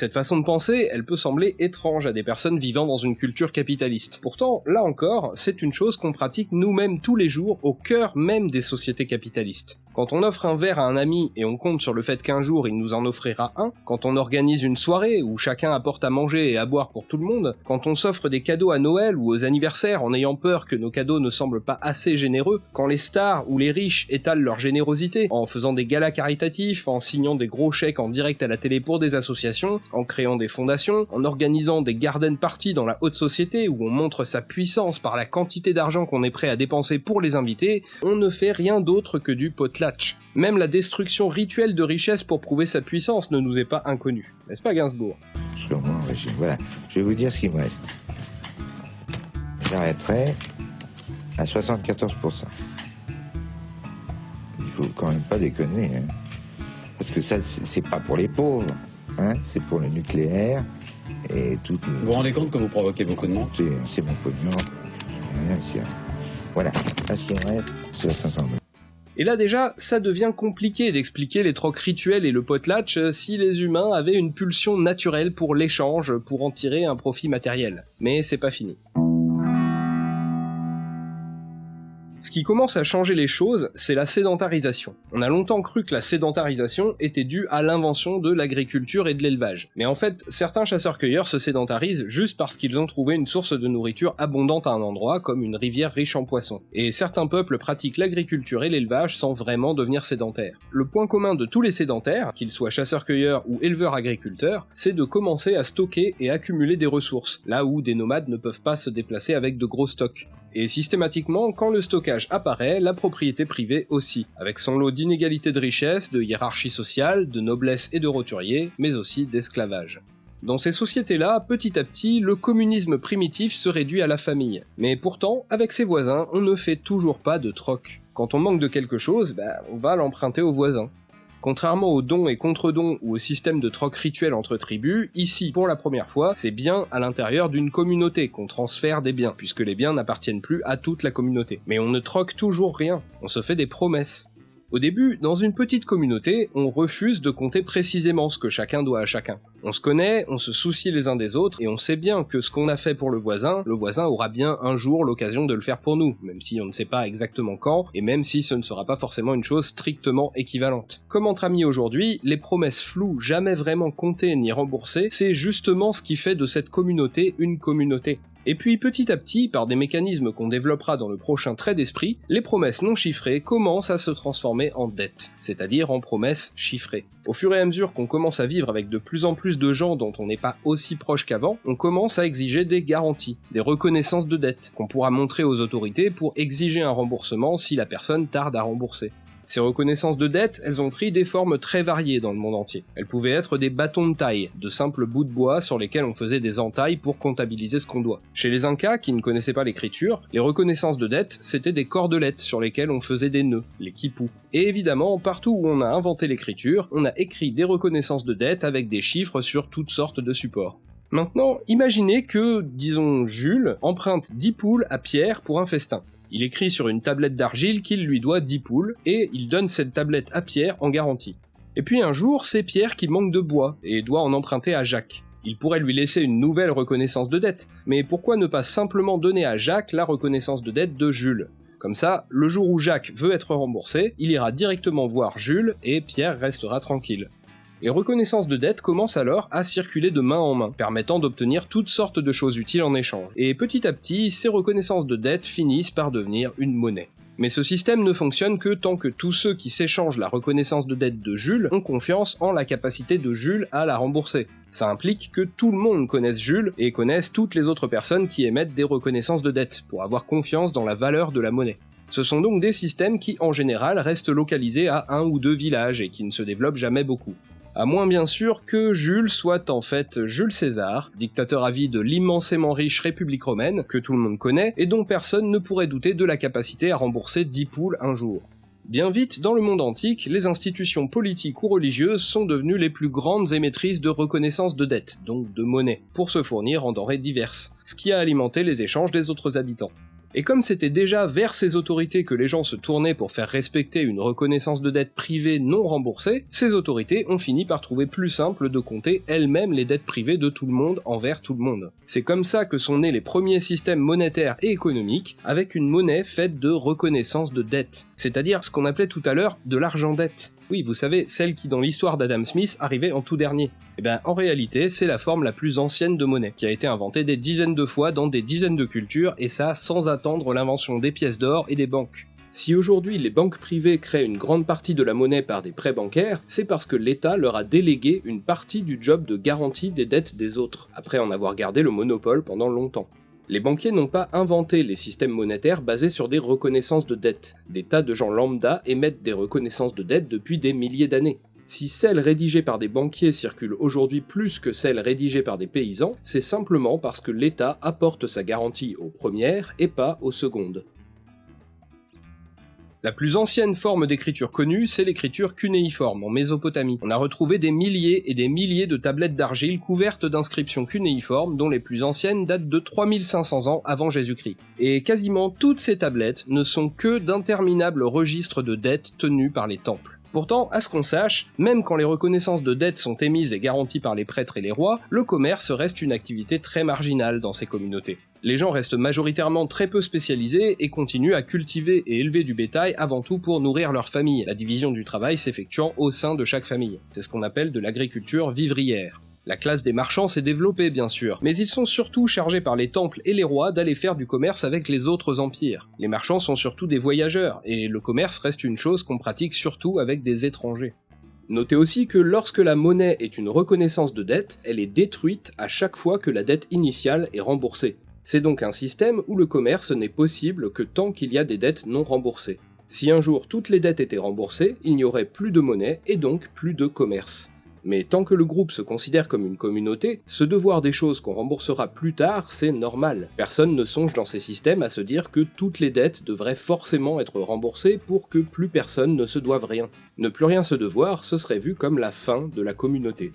Cette façon de penser, elle peut sembler étrange à des personnes vivant dans une culture capitaliste. Pourtant, là encore, c'est une chose qu'on pratique nous-mêmes tous les jours au cœur même des sociétés capitalistes. Quand on offre un verre à un ami et on compte sur le fait qu'un jour il nous en offrira un, quand on organise une soirée où chacun apporte à manger et à boire pour tout le monde, quand on s'offre des cadeaux à Noël ou aux anniversaires en ayant peur que nos cadeaux ne semblent pas assez généreux, quand les stars ou les riches étalent leur générosité en faisant des galas caritatifs, en signant des gros chèques en direct à la télé pour des associations, en créant des fondations, en organisant des garden parties dans la haute société où on montre sa puissance par la quantité d'argent qu'on est prêt à dépenser pour les invités, on ne fait rien d'autre que du potlatch même la destruction rituelle de richesse pour prouver sa puissance ne nous est pas inconnue. N'est-ce pas Gainsbourg? Voilà. Je vais vous dire ce qu'il me reste. J'arrêterai à 74%. Il faut quand même pas déconner. Hein. Parce que ça, c'est pas pour les pauvres. Hein. C'est pour le nucléaire et tout. Vous vous rendez compte que vous provoquez beaucoup de monde C'est mon pognon. Voilà. Ce reste, c'est 500 Et là déjà, ça devient compliqué d'expliquer les trocs rituels et le potlatch si les humains avaient une pulsion naturelle pour l'échange, pour en tirer un profit matériel. Mais c'est pas fini. Ce qui commence à changer les choses, c'est la sédentarisation. On a longtemps cru que la sédentarisation était due à l'invention de l'agriculture et de l'élevage. Mais en fait, certains chasseurs-cueilleurs se sédentarisent juste parce qu'ils ont trouvé une source de nourriture abondante à un endroit, comme une rivière riche en poissons. Et certains peuples pratiquent l'agriculture et l'élevage sans vraiment devenir sédentaires. Le point commun de tous les sédentaires, qu'ils soient chasseurs-cueilleurs ou éleveurs-agriculteurs, c'est de commencer à stocker et accumuler des ressources, là où des nomades ne peuvent pas se déplacer avec de gros stocks. Et systématiquement, quand le stockage apparaît, la propriété privée aussi, avec son lot d'inégalités de richesse, de hiérarchie sociale, de noblesse et de roturier, mais aussi d'esclavage. Dans ces sociétés-là, petit à petit, le communisme primitif se réduit à la famille. Mais pourtant, avec ses voisins, on ne fait toujours pas de troc. Quand on manque de quelque chose, bah, on va l'emprunter aux voisins. Contrairement aux dons et contre-dons ou au système de troc rituel entre tribus, ici, pour la première fois, c'est bien à l'intérieur d'une communauté qu'on transfère des biens, puisque les biens n'appartiennent plus à toute la communauté. Mais on ne troque toujours rien, on se fait des promesses. Au début, dans une petite communauté, on refuse de compter précisément ce que chacun doit à chacun. On se connaît, on se soucie les uns des autres, et on sait bien que ce qu'on a fait pour le voisin, le voisin aura bien un jour l'occasion de le faire pour nous, même si on ne sait pas exactement quand, et même si ce ne sera pas forcément une chose strictement équivalente. Comme entre amis aujourd'hui, les promesses floues, jamais vraiment comptées ni remboursées, c'est justement ce qui fait de cette communauté une communauté. Et puis petit à petit, par des mécanismes qu'on développera dans le prochain trait d'esprit, les promesses non chiffrées commencent à se transformer en dettes, c'est-à-dire en promesses chiffrées. Au fur et à mesure qu'on commence à vivre avec de plus en plus de gens dont on n'est pas aussi proche qu'avant, on commence à exiger des garanties, des reconnaissances de dettes, qu'on pourra montrer aux autorités pour exiger un remboursement si la personne tarde à rembourser. Ces reconnaissances de dette, elles ont pris des formes très variées dans le monde entier. Elles pouvaient être des bâtons de taille, de simples bouts de bois sur lesquels on faisait des entailles pour comptabiliser ce qu'on doit. Chez les Incas, qui ne connaissaient pas l'écriture, les reconnaissances de dette, c'était des cordelettes sur lesquelles on faisait des nœuds, les quipous. Et évidemment, partout où on a inventé l'écriture, on a écrit des reconnaissances de dette avec des chiffres sur toutes sortes de supports. Maintenant, imaginez que, disons, Jules emprunte 10 poules à Pierre pour un festin. Il écrit sur une tablette d'argile qu'il lui doit 10 poules, et il donne cette tablette à Pierre en garantie. Et puis un jour, c'est Pierre qui manque de bois, et doit en emprunter à Jacques. Il pourrait lui laisser une nouvelle reconnaissance de dette, mais pourquoi ne pas simplement donner à Jacques la reconnaissance de dette de Jules? Comme ça, le jour où Jacques veut être remboursé, il ira directement voir Jules, et Pierre restera tranquille. Les reconnaissances de dette commencent alors à circuler de main en main, permettant d'obtenir toutes sortes de choses utiles en échange. Et petit à petit, ces reconnaissances de dette finissent par devenir une monnaie. Mais ce système ne fonctionne que tant que tous ceux qui s'échangent la reconnaissance de dette de Jules ont confiance en la capacité de Jules à la rembourser. Ça implique que tout le monde connaisse Jules et connaisse toutes les autres personnes qui émettent des reconnaissances de dette, pour avoir confiance dans la valeur de la monnaie. Ce sont donc des systèmes qui en général restent localisés à un ou deux villages et qui ne se développent jamais beaucoup. À moins bien sûr que Jules soit en fait Jules César, dictateur à vie de l'immensément riche République romaine, que tout le monde connaît, et dont personne ne pourrait douter de la capacité à rembourser 10 poules un jour. Bien vite, dans le monde antique, les institutions politiques ou religieuses sont devenues les plus grandes émettrices de reconnaissance de dette, donc de monnaie, pour se fournir en denrées diverses, ce qui a alimenté les échanges des autres habitants. Et comme c'était déjà vers ces autorités que les gens se tournaient pour faire respecter une reconnaissance de dette privée non remboursée, ces autorités ont fini par trouver plus simple de compter elles-mêmes les dettes privées de tout le monde envers tout le monde. C'est comme ça que sont nés les premiers systèmes monétaires et économiques, avec une monnaie faite de reconnaissance de dette, c'est-à-dire ce qu'on appelait tout à l'heure de l'argent dette. Oui, vous savez, celle qui dans l'histoire d'Adam Smith arrivait en tout dernier. Eh en réalité, c'est la forme la plus ancienne de monnaie, qui a été inventée des dizaines de fois dans des dizaines de cultures, et ça sans attendre l'invention des pièces d'or et des banques. Si aujourd'hui les banques privées créent une grande partie de la monnaie par des prêts bancaires, c'est parce que l'État leur a délégué une partie du job de garantie des dettes des autres, après en avoir gardé le monopole pendant longtemps. Les banquiers n'ont pas inventé les systèmes monétaires basés sur des reconnaissances de dettes. Des tas de gens lambda émettent des reconnaissances de dettes depuis des milliers d'années. Si celles rédigées par des banquiers circulent aujourd'hui plus que celles rédigées par des paysans, c'est simplement parce que l'État apporte sa garantie aux premières et pas aux secondes. La plus ancienne forme d'écriture connue, c'est l'écriture cunéiforme en Mésopotamie. On a retrouvé des milliers et des milliers de tablettes d'argile couvertes d'inscriptions cunéiformes dont les plus anciennes datent de 3500 ans avant Jésus-Christ. Et quasiment toutes ces tablettes ne sont que d'interminables registres de dettes tenus par les temples. Pourtant, à ce qu'on sache, même quand les reconnaissances de dettes sont émises et garanties par les prêtres et les rois, le commerce reste une activité très marginale dans ces communautés. Les gens restent majoritairement très peu spécialisés et continuent à cultiver et élever du bétail avant tout pour nourrir leur famille, la division du travail s'effectuant au sein de chaque famille. C'est ce qu'on appelle de l'agriculture vivrière. La classe des marchands s'est développée bien sûr, mais ils sont surtout chargés par les temples et les rois d'aller faire du commerce avec les autres empires. Les marchands sont surtout des voyageurs, et le commerce reste une chose qu'on pratique surtout avec des étrangers. Notez aussi que lorsque la monnaie est une reconnaissance de dette, elle est détruite à chaque fois que la dette initiale est remboursée. C'est donc un système où le commerce n'est possible que tant qu'il y a des dettes non remboursées. Si un jour toutes les dettes étaient remboursées, il n'y aurait plus de monnaie et donc plus de commerce. Mais tant que le groupe se considère comme une communauté, ce devoir des choses qu'on remboursera plus tard, c'est normal. Personne ne songe dans ces systèmes à se dire que toutes les dettes devraient forcément être remboursées pour que plus personne ne se doive rien. Ne plus rien se devoir, ce serait vu comme la fin de la communauté.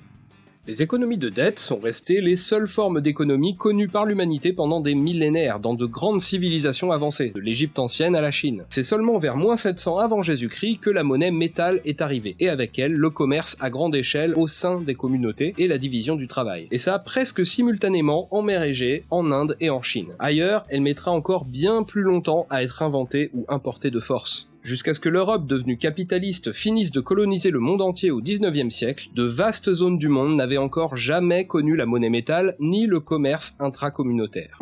Les économies de dette sont restées les seules formes d'économie connues par l'humanité pendant des millénaires dans de grandes civilisations avancées, de l'Égypte ancienne à la Chine. C'est seulement vers moins 700 avant Jésus-Christ que la monnaie métal est arrivée, et avec elle le commerce à grande échelle au sein des communautés et la division du travail. Et ça presque simultanément en mer Égée, en Inde et en Chine. Ailleurs, elle mettra encore bien plus longtemps à être inventée ou importée de force. Jusqu'à ce que l'Europe devenue capitaliste finisse de coloniser le monde entier au 19e siècle, de vastes zones du monde n'avaient encore jamais connu la monnaie métal ni le commerce intracommunautaire.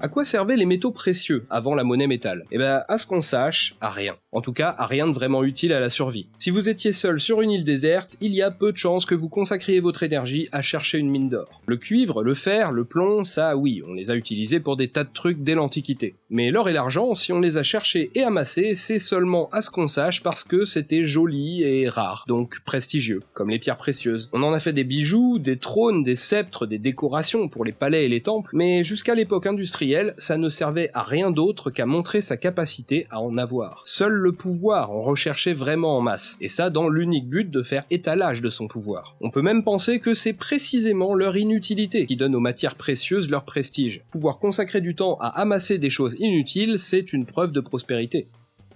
À quoi servaient les métaux précieux avant la monnaie métal? Eh ben, à ce qu'on sache, à rien. En tout cas, à rien de vraiment utile à la survie. Si vous étiez seul sur une île déserte, il y a peu de chances que vous consacriez votre énergie à chercher une mine d'or. Le cuivre, le fer, le plomb, ça oui, on les a utilisés pour des tas de trucs dès l'Antiquité. Mais l'or et l'argent, si on les a cherchés et amassés, c'est seulement à ce qu'on sache parce que c'était joli et rare, donc prestigieux, comme les pierres précieuses. On en a fait des bijoux, des trônes, des sceptres, des décorations pour les palais et les temples, mais jusqu'à l'époque industrielle, ça ne servait à rien d'autre qu'à montrer sa capacité à en avoir. Seul le pouvoir en recherchait vraiment en masse, et ça dans l'unique but de faire étalage de son pouvoir. On peut même penser que c'est précisément leur inutilité qui donne aux matières précieuses leur prestige. Pouvoir consacrer du temps à amasser des choses inutiles, c'est une preuve de prospérité.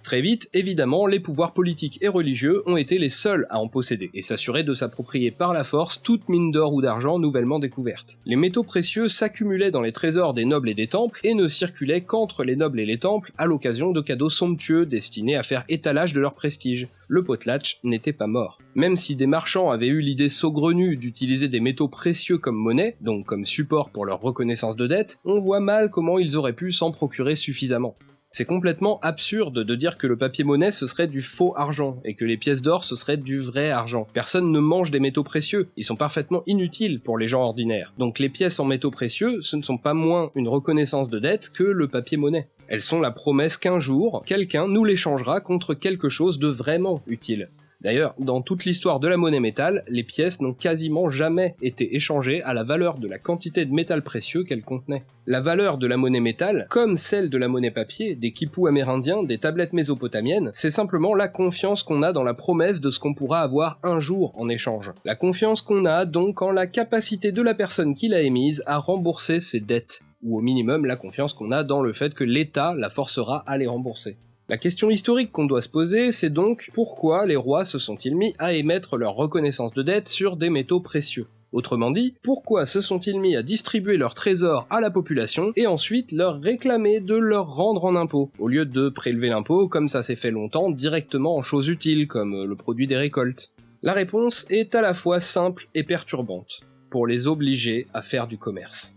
Très vite, évidemment, les pouvoirs politiques et religieux ont été les seuls à en posséder, et s'assurer de s'approprier par la force toute mine d'or ou d'argent nouvellement découverte. Les métaux précieux s'accumulaient dans les trésors des nobles et des temples, et ne circulaient qu'entre les nobles et les temples à l'occasion de cadeaux somptueux destinés à faire étalage de leur prestige. Le potlatch n'était pas mort. Même si des marchands avaient eu l'idée saugrenue d'utiliser des métaux précieux comme monnaie, donc comme support pour leur reconnaissance de dette, on voit mal comment ils auraient pu s'en procurer suffisamment. C'est complètement absurde de dire que le papier monnaie ce serait du faux argent et que les pièces d'or ce serait du vrai argent. Personne ne mange des métaux précieux, ils sont parfaitement inutiles pour les gens ordinaires. Donc les pièces en métaux précieux, ce ne sont pas moins une reconnaissance de dette que le papier monnaie. Elles sont la promesse qu'un jour, quelqu'un nous les changera contre quelque chose de vraiment utile. D'ailleurs, dans toute l'histoire de la monnaie métal, les pièces n'ont quasiment jamais été échangées à la valeur de la quantité de métal précieux qu'elles contenaient. La valeur de la monnaie métal, comme celle de la monnaie papier, des quipous amérindiens, des tablettes mésopotamiennes, c'est simplement la confiance qu'on a dans la promesse de ce qu'on pourra avoir un jour en échange. La confiance qu'on a donc en la capacité de la personne qui l'a émise à rembourser ses dettes ou au minimum la confiance qu'on a dans le fait que l'État la forcera à les rembourser. La question historique qu'on doit se poser, c'est donc pourquoi les rois se sont-ils mis à émettre leur reconnaissance de dette sur des métaux précieux? Autrement dit, pourquoi se sont-ils mis à distribuer leurs trésors à la population et ensuite leur réclamer de leur rendre en impôts, au lieu de prélever l'impôt comme ça s'est fait longtemps directement en choses utiles comme le produit des récoltes. La réponse est à la fois simple et perturbante, pour les obliger à faire du commerce.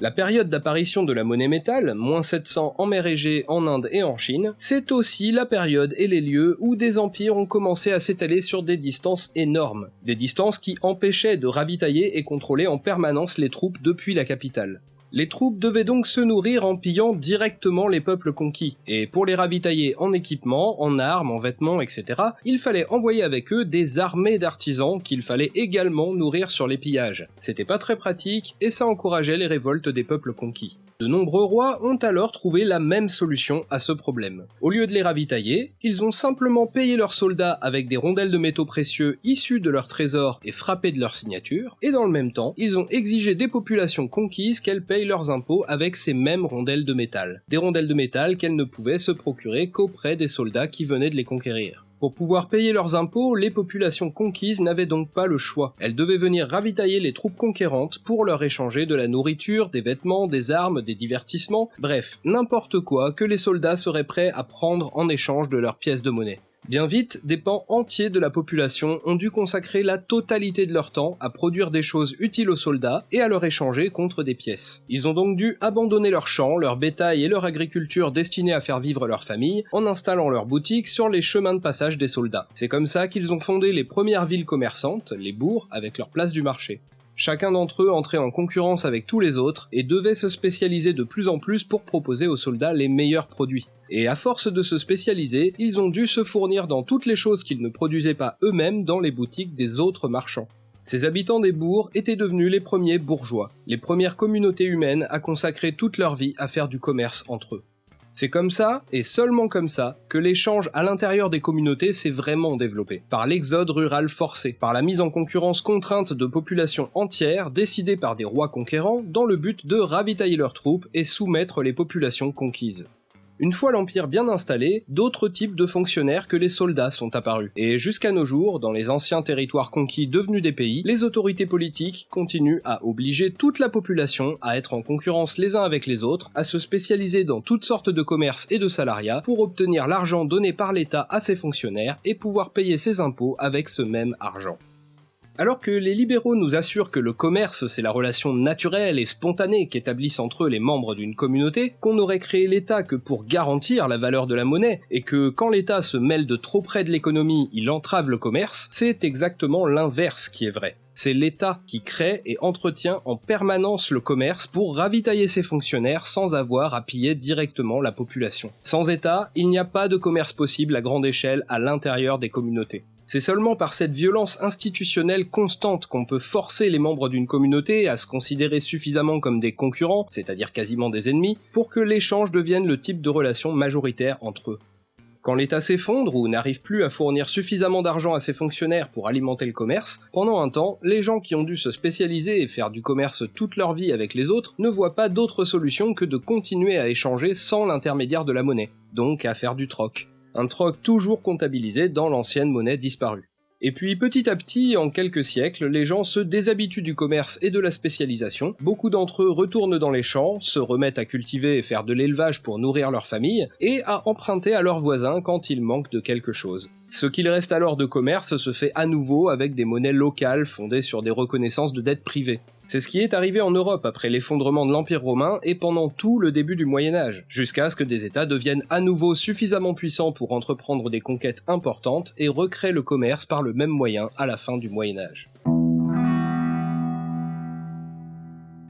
La période d'apparition de la monnaie métal, moins 700 en mer Égée, en Inde et en Chine, c'est aussi la période et les lieux où des empires ont commencé à s'étaler sur des distances énormes, des distances qui empêchaient de ravitailler et contrôler en permanence les troupes depuis la capitale. Les troupes devaient donc se nourrir en pillant directement les peuples conquis, et pour les ravitailler en équipement, en armes, en vêtements, etc., il fallait envoyer avec eux des armées d'artisans qu'il fallait également nourrir sur les pillages. C'était pas très pratique, et ça encourageait les révoltes des peuples conquis. De nombreux rois ont alors trouvé la même solution à ce problème. Au lieu de les ravitailler, ils ont simplement payé leurs soldats avec des rondelles de métaux précieux issus de leurs trésors et frappés de leur signature, et dans le même temps, ils ont exigé des populations conquises qu'elles payent leurs impôts avec ces mêmes rondelles de métal. Des rondelles de métal qu'elles ne pouvaient se procurer qu'auprès des soldats qui venaient de les conquérir. Pour pouvoir payer leurs impôts, les populations conquises n'avaient donc pas le choix. Elles devaient venir ravitailler les troupes conquérantes pour leur échanger de la nourriture, des vêtements, des armes, des divertissements, bref, n'importe quoi que les soldats seraient prêts à prendre en échange de leurs pièces de monnaie. Bien vite, des pans entiers de la population ont dû consacrer la totalité de leur temps à produire des choses utiles aux soldats et à leur échanger contre des pièces. Ils ont donc dû abandonner leurs champs, leur bétail et leur agriculture destinée à faire vivre leur famille en installant leurs boutiques sur les chemins de passage des soldats. C'est comme ça qu'ils ont fondé les premières villes commerçantes, les bourgs, avec leur place du marché. Chacun d'entre eux entrait en concurrence avec tous les autres et devait se spécialiser de plus en plus pour proposer aux soldats les meilleurs produits. Et à force de se spécialiser, ils ont dû se fournir dans toutes les choses qu'ils ne produisaient pas eux-mêmes dans les boutiques des autres marchands. Ces habitants des bourgs étaient devenus les premiers bourgeois, les premières communautés humaines à consacrer toute leur vie à faire du commerce entre eux. C'est comme ça, et seulement comme ça, que l'échange à l'intérieur des communautés s'est vraiment développé, par l'exode rural forcé, par la mise en concurrence contrainte de populations entières décidées par des rois conquérants dans le but de ravitailler leurs troupes et soumettre les populations conquises. Une fois l'Empire bien installé, d'autres types de fonctionnaires que les soldats sont apparus. Et jusqu'à nos jours, dans les anciens territoires conquis devenus des pays, les autorités politiques continuent à obliger toute la population à être en concurrence les uns avec les autres, à se spécialiser dans toutes sortes de commerces et de salariats pour obtenir l'argent donné par l'État à ses fonctionnaires et pouvoir payer ses impôts avec ce même argent. Alors que les libéraux nous assurent que le commerce c'est la relation naturelle et spontanée qu'établissent entre eux les membres d'une communauté, qu'on n'aurait créé l'État que pour garantir la valeur de la monnaie, et que quand l'État se mêle de trop près de l'économie, il entrave le commerce, c'est exactement l'inverse qui est vrai. C'est l'État qui crée et entretient en permanence le commerce pour ravitailler ses fonctionnaires sans avoir à piller directement la population. Sans État, il n'y a pas de commerce possible à grande échelle à l'intérieur des communautés. C'est seulement par cette violence institutionnelle constante qu'on peut forcer les membres d'une communauté à se considérer suffisamment comme des concurrents, c'est-à-dire quasiment des ennemis, pour que l'échange devienne le type de relation majoritaire entre eux. Quand l'État s'effondre ou n'arrive plus à fournir suffisamment d'argent à ses fonctionnaires pour alimenter le commerce, pendant un temps, les gens qui ont dû se spécialiser et faire du commerce toute leur vie avec les autres ne voient pas d'autre solution que de continuer à échanger sans l'intermédiaire de la monnaie, donc à faire du troc un troc toujours comptabilisé dans l'ancienne monnaie disparue. Et puis petit à petit, en quelques siècles, les gens se déshabituent du commerce et de la spécialisation, beaucoup d'entre eux retournent dans les champs, se remettent à cultiver et faire de l'élevage pour nourrir leur famille, et à emprunter à leurs voisins quand il manque de quelque chose. Ce qu'il reste alors de commerce se fait à nouveau avec des monnaies locales fondées sur des reconnaissances de dettes privées. C'est ce qui est arrivé en Europe après l'effondrement de l'Empire romain et pendant tout le début du Moyen Âge, jusqu'à ce que des États deviennent à nouveau suffisamment puissants pour entreprendre des conquêtes importantes et recréer le commerce par le même moyen à la fin du Moyen Âge.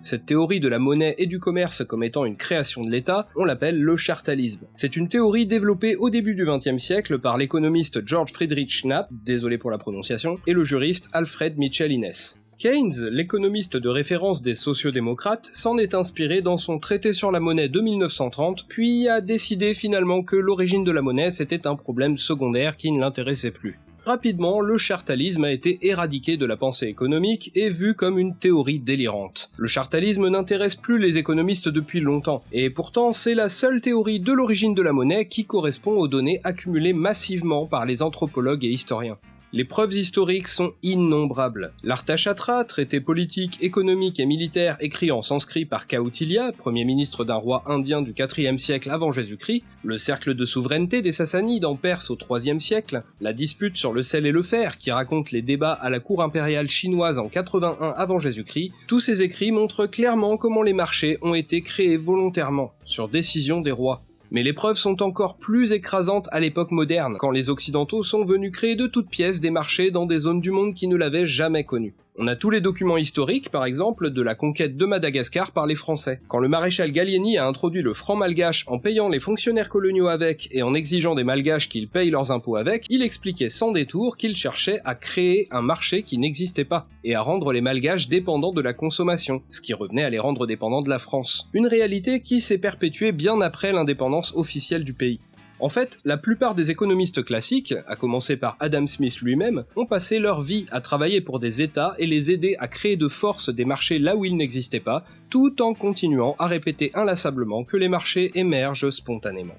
Cette théorie de la monnaie et du commerce comme étant une création de l'État, on l'appelle le chartalisme. C'est une théorie développée au début du XXe siècle par l'économiste George Friedrich Knapp, désolé pour la prononciation, et le juriste Alfred Mitchell Innes. Keynes, l'économiste de référence des sociodémocrates, s'en est inspiré dans son traité sur la monnaie de 1930, puis a décidé finalement que l'origine de la monnaie c'était un problème secondaire qui ne l'intéressait plus. Rapidement, le chartalisme a été éradiqué de la pensée économique et vu comme une théorie délirante. Le chartalisme n'intéresse plus les économistes depuis longtemps, et pourtant c'est la seule théorie de l'origine de la monnaie qui correspond aux données accumulées massivement par les anthropologues et historiens. Les preuves historiques sont innombrables. L'Arthashatra, traité politique, économique et militaire écrit en sanskrit par Kautilya, premier ministre d'un roi indien du 4e siècle avant Jésus-Christ, le cercle de souveraineté des Sassanides en Perse au 3e siècle, la dispute sur le sel et le fer qui raconte les débats à la cour impériale chinoise en 81 avant Jésus-Christ, tous ces écrits montrent clairement comment les marchés ont été créés volontairement, sur décision des rois. Mais les preuves sont encore plus écrasantes à l'époque moderne, quand les Occidentaux sont venus créer de toutes pièces des marchés dans des zones du monde qui ne l'avaient jamais connu. On a tous les documents historiques, par exemple, de la conquête de Madagascar par les Français. Quand le maréchal Gallieni a introduit le franc malgache en payant les fonctionnaires coloniaux avec et en exigeant des malgaches qu'ils payent leurs impôts avec, il expliquait sans détour qu'il cherchait à créer un marché qui n'existait pas, et à rendre les malgaches dépendants de la consommation, ce qui revenait à les rendre dépendants de la France. Une réalité qui s'est perpétuée bien après l'indépendance officielle du pays. En fait, la plupart des économistes classiques, à commencer par Adam Smith lui-même, ont passé leur vie à travailler pour des États et les aider à créer de force des marchés là où ils n'existaient pas, tout en continuant à répéter inlassablement que les marchés émergent spontanément.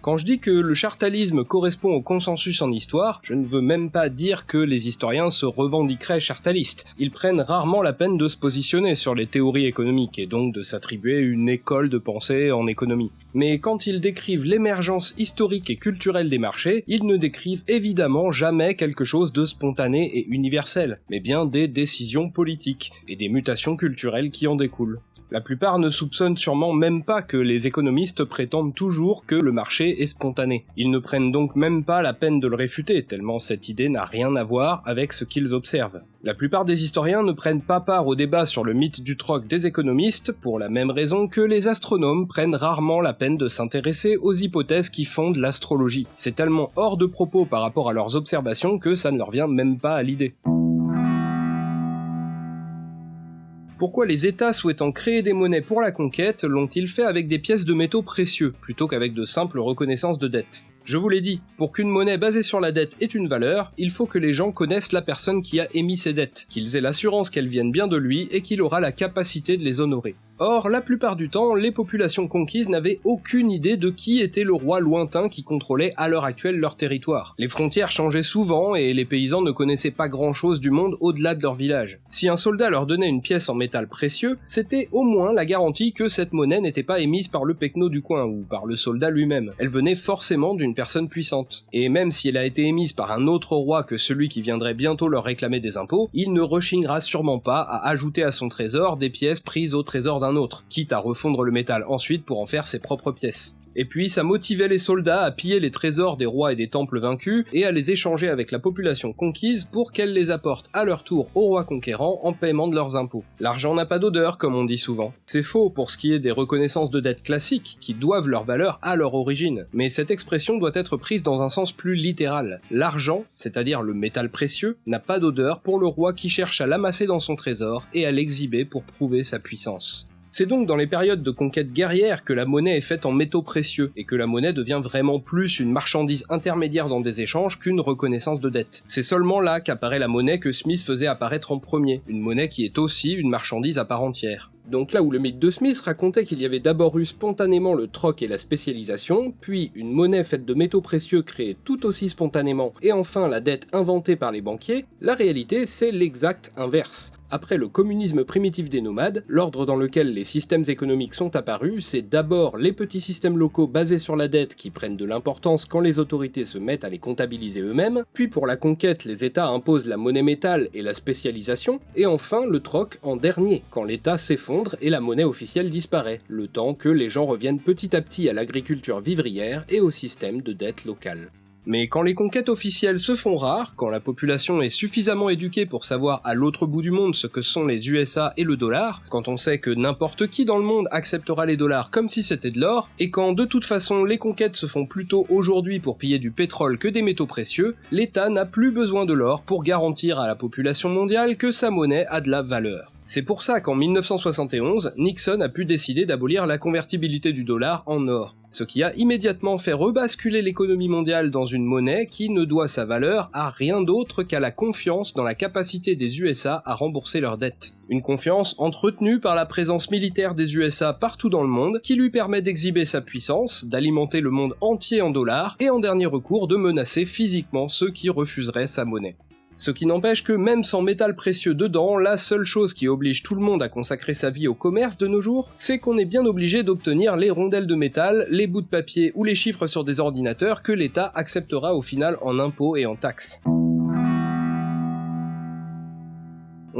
Quand je dis que le chartalisme correspond au consensus en histoire, je ne veux même pas dire que les historiens se revendiqueraient chartalistes. Ils prennent rarement la peine de se positionner sur les théories économiques et donc de s'attribuer une école de pensée en économie. Mais quand ils décrivent l'émergence historique et culturelle des marchés, ils ne décrivent évidemment jamais quelque chose de spontané et universel, mais bien des décisions politiques et des mutations culturelles qui en découlent. La plupart ne soupçonnent sûrement même pas que les économistes prétendent toujours que le marché est spontané. Ils ne prennent donc même pas la peine de le réfuter, tellement cette idée n'a rien à voir avec ce qu'ils observent. La plupart des historiens ne prennent pas part au débat sur le mythe du troc des économistes, pour la même raison que les astronomes prennent rarement la peine de s'intéresser aux hypothèses qui fondent l'astrologie. C'est tellement hors de propos par rapport à leurs observations que ça ne leur vient même pas à l'idée. Pourquoi les États souhaitant créer des monnaies pour la conquête l'ont-ils fait avec des pièces de métaux précieux, plutôt qu'avec de simples reconnaissances de dette je vous l'ai dit, pour qu'une monnaie basée sur la dette ait une valeur, il faut que les gens connaissent la personne qui a émis ces dettes, qu'ils aient l'assurance qu'elles viennent bien de lui et qu'il aura la capacité de les honorer. Or, la plupart du temps, les populations conquises n'avaient aucune idée de qui était le roi lointain qui contrôlait à l'heure actuelle leur territoire. Les frontières changeaient souvent et les paysans ne connaissaient pas grand chose du monde au-delà de leur village. Si un soldat leur donnait une pièce en métal précieux, c'était au moins la garantie que cette monnaie n'était pas émise par le pecno du coin ou par le soldat lui-même. Elle venait forcément d'une personne puissante. Et même si elle a été émise par un autre roi que celui qui viendrait bientôt leur réclamer des impôts, il ne rechignera sûrement pas à ajouter à son trésor des pièces prises au trésor d'un autre, quitte à refondre le métal ensuite pour en faire ses propres pièces. Et puis ça motivait les soldats à piller les trésors des rois et des temples vaincus et à les échanger avec la population conquise pour qu'elle les apporte à leur tour aux rois conquérants en paiement de leurs impôts. L'argent n'a pas d'odeur comme on dit souvent. C'est faux pour ce qui est des reconnaissances de dettes classiques qui doivent leur valeur à leur origine. Mais cette expression doit être prise dans un sens plus littéral. L'argent, c'est-à-dire le métal précieux, n'a pas d'odeur pour le roi qui cherche à l'amasser dans son trésor et à l'exhiber pour prouver sa puissance. C'est donc dans les périodes de conquête guerrière que la monnaie est faite en métaux précieux, et que la monnaie devient vraiment plus une marchandise intermédiaire dans des échanges qu'une reconnaissance de dette. C'est seulement là qu'apparaît la monnaie que Smith faisait apparaître en premier, une monnaie qui est aussi une marchandise à part entière. Donc là où le mythe de Smith racontait qu'il y avait d'abord eu spontanément le troc et la spécialisation, puis une monnaie faite de métaux précieux créée tout aussi spontanément, et enfin la dette inventée par les banquiers, la réalité c'est l'exact inverse. Après le communisme primitif des nomades, l'ordre dans lequel les systèmes économiques sont apparus, c'est d'abord les petits systèmes locaux basés sur la dette qui prennent de l'importance quand les autorités se mettent à les comptabiliser eux-mêmes, puis pour la conquête les États imposent la monnaie métal et la spécialisation, et enfin le troc en dernier, quand l'État s'effondre et la monnaie officielle disparaît, le temps que les gens reviennent petit à petit à l'agriculture vivrière et au système de dette locale. Mais quand les conquêtes officielles se font rares, quand la population est suffisamment éduquée pour savoir à l'autre bout du monde ce que sont les USA et le dollar, quand on sait que n'importe qui dans le monde acceptera les dollars comme si c'était de l'or, et quand de toute façon les conquêtes se font plutôt aujourd'hui pour piller du pétrole que des métaux précieux, l'État n'a plus besoin de l'or pour garantir à la population mondiale que sa monnaie a de la valeur. C'est pour ça qu'en 1971, Nixon a pu décider d'abolir la convertibilité du dollar en or, ce qui a immédiatement fait rebasculer l'économie mondiale dans une monnaie qui ne doit sa valeur à rien d'autre qu'à la confiance dans la capacité des USA à rembourser leurs dettes. Une confiance entretenue par la présence militaire des USA partout dans le monde qui lui permet d'exhiber sa puissance, d'alimenter le monde entier en dollars et en dernier recours de menacer physiquement ceux qui refuseraient sa monnaie. Ce qui n'empêche que même sans métal précieux dedans, la seule chose qui oblige tout le monde à consacrer sa vie au commerce de nos jours, c'est qu'on est bien obligé d'obtenir les rondelles de métal, les bouts de papier ou les chiffres sur des ordinateurs que l'État acceptera au final en impôts et en taxes.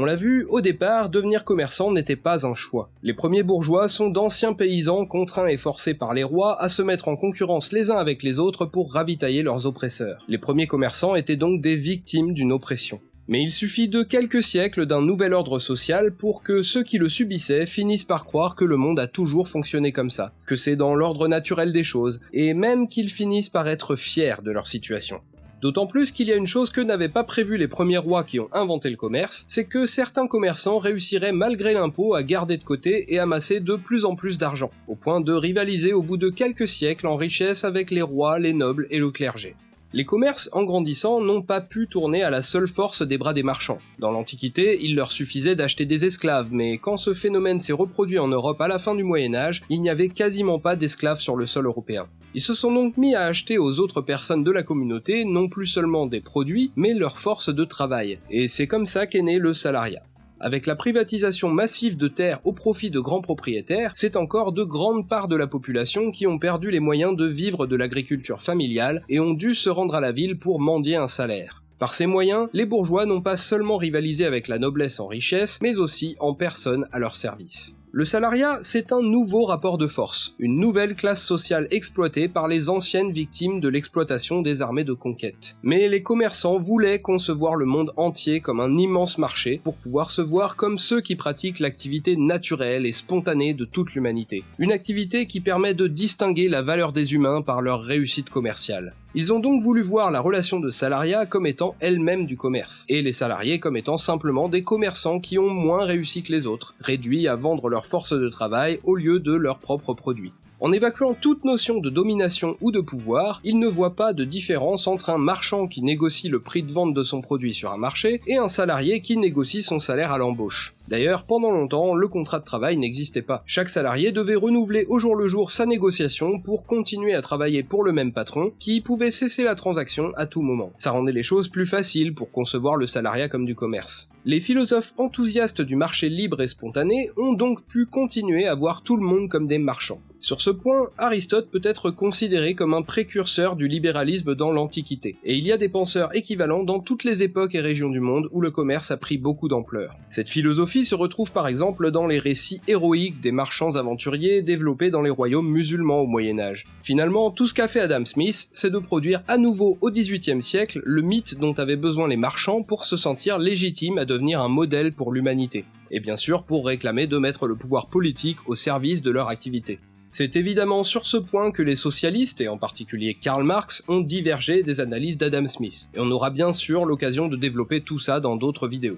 On l'a vu, au départ, devenir commerçant n'était pas un choix. Les premiers bourgeois sont d'anciens paysans contraints et forcés par les rois à se mettre en concurrence les uns avec les autres pour ravitailler leurs oppresseurs. Les premiers commerçants étaient donc des victimes d'une oppression. Mais il suffit de quelques siècles d'un nouvel ordre social pour que ceux qui le subissaient finissent par croire que le monde a toujours fonctionné comme ça, que c'est dans l'ordre naturel des choses, et même qu'ils finissent par être fiers de leur situation. D'autant plus qu'il y a une chose que n'avaient pas prévu les premiers rois qui ont inventé le commerce, c'est que certains commerçants réussiraient malgré l'impôt à garder de côté et amasser de plus en plus d'argent, au point de rivaliser au bout de quelques siècles en richesse avec les rois, les nobles et le clergé. Les commerces, en grandissant, n'ont pas pu tourner à la seule force des bras des marchands. Dans l'Antiquité, il leur suffisait d'acheter des esclaves, mais quand ce phénomène s'est reproduit en Europe à la fin du Moyen Âge, il n'y avait quasiment pas d'esclaves sur le sol européen. Ils se sont donc mis à acheter aux autres personnes de la communauté non plus seulement des produits, mais leur force de travail. Et c'est comme ça qu'est né le salariat. Avec la privatisation massive de terres au profit de grands propriétaires, c'est encore de grandes parts de la population qui ont perdu les moyens de vivre de l'agriculture familiale et ont dû se rendre à la ville pour mendier un salaire. Par ces moyens, les bourgeois n'ont pas seulement rivalisé avec la noblesse en richesse, mais aussi en personne à leur service. Le salariat, c'est un nouveau rapport de force, une nouvelle classe sociale exploitée par les anciennes victimes de l'exploitation des armées de conquête. Mais les commerçants voulaient concevoir le monde entier comme un immense marché pour pouvoir se voir comme ceux qui pratiquent l'activité naturelle et spontanée de toute l'humanité. Une activité qui permet de distinguer la valeur des humains par leur réussite commerciale. Ils ont donc voulu voir la relation de salariat comme étant elle-même du commerce, et les salariés comme étant simplement des commerçants qui ont moins réussi que les autres, réduits à vendre leur force de travail au lieu de leurs propres produits. En évacuant toute notion de domination ou de pouvoir, ils ne voient pas de différence entre un marchand qui négocie le prix de vente de son produit sur un marché et un salarié qui négocie son salaire à l'embauche. D'ailleurs, pendant longtemps, le contrat de travail n'existait pas. Chaque salarié devait renouveler au jour le jour sa négociation pour continuer à travailler pour le même patron, qui pouvait cesser la transaction à tout moment. Ça rendait les choses plus faciles pour concevoir le salariat comme du commerce. Les philosophes enthousiastes du marché libre et spontané ont donc pu continuer à voir tout le monde comme des marchands. Sur ce point, Aristote peut être considéré comme un précurseur du libéralisme dans l'Antiquité, et il y a des penseurs équivalents dans toutes les époques et régions du monde où le commerce a pris beaucoup d'ampleur. Cette philosophie se retrouve par exemple dans les récits héroïques des marchands aventuriers développés dans les royaumes musulmans au Moyen Âge. Finalement, tout ce qu'a fait Adam Smith, c'est de produire à nouveau au XVIIIe siècle le mythe dont avaient besoin les marchands pour se sentir légitimes à devenir un modèle pour l'humanité, et bien sûr pour réclamer de mettre le pouvoir politique au service de leur activité. C'est évidemment sur ce point que les socialistes, et en particulier Karl Marx, ont divergé des analyses d'Adam Smith, et on aura bien sûr l'occasion de développer tout ça dans d'autres vidéos.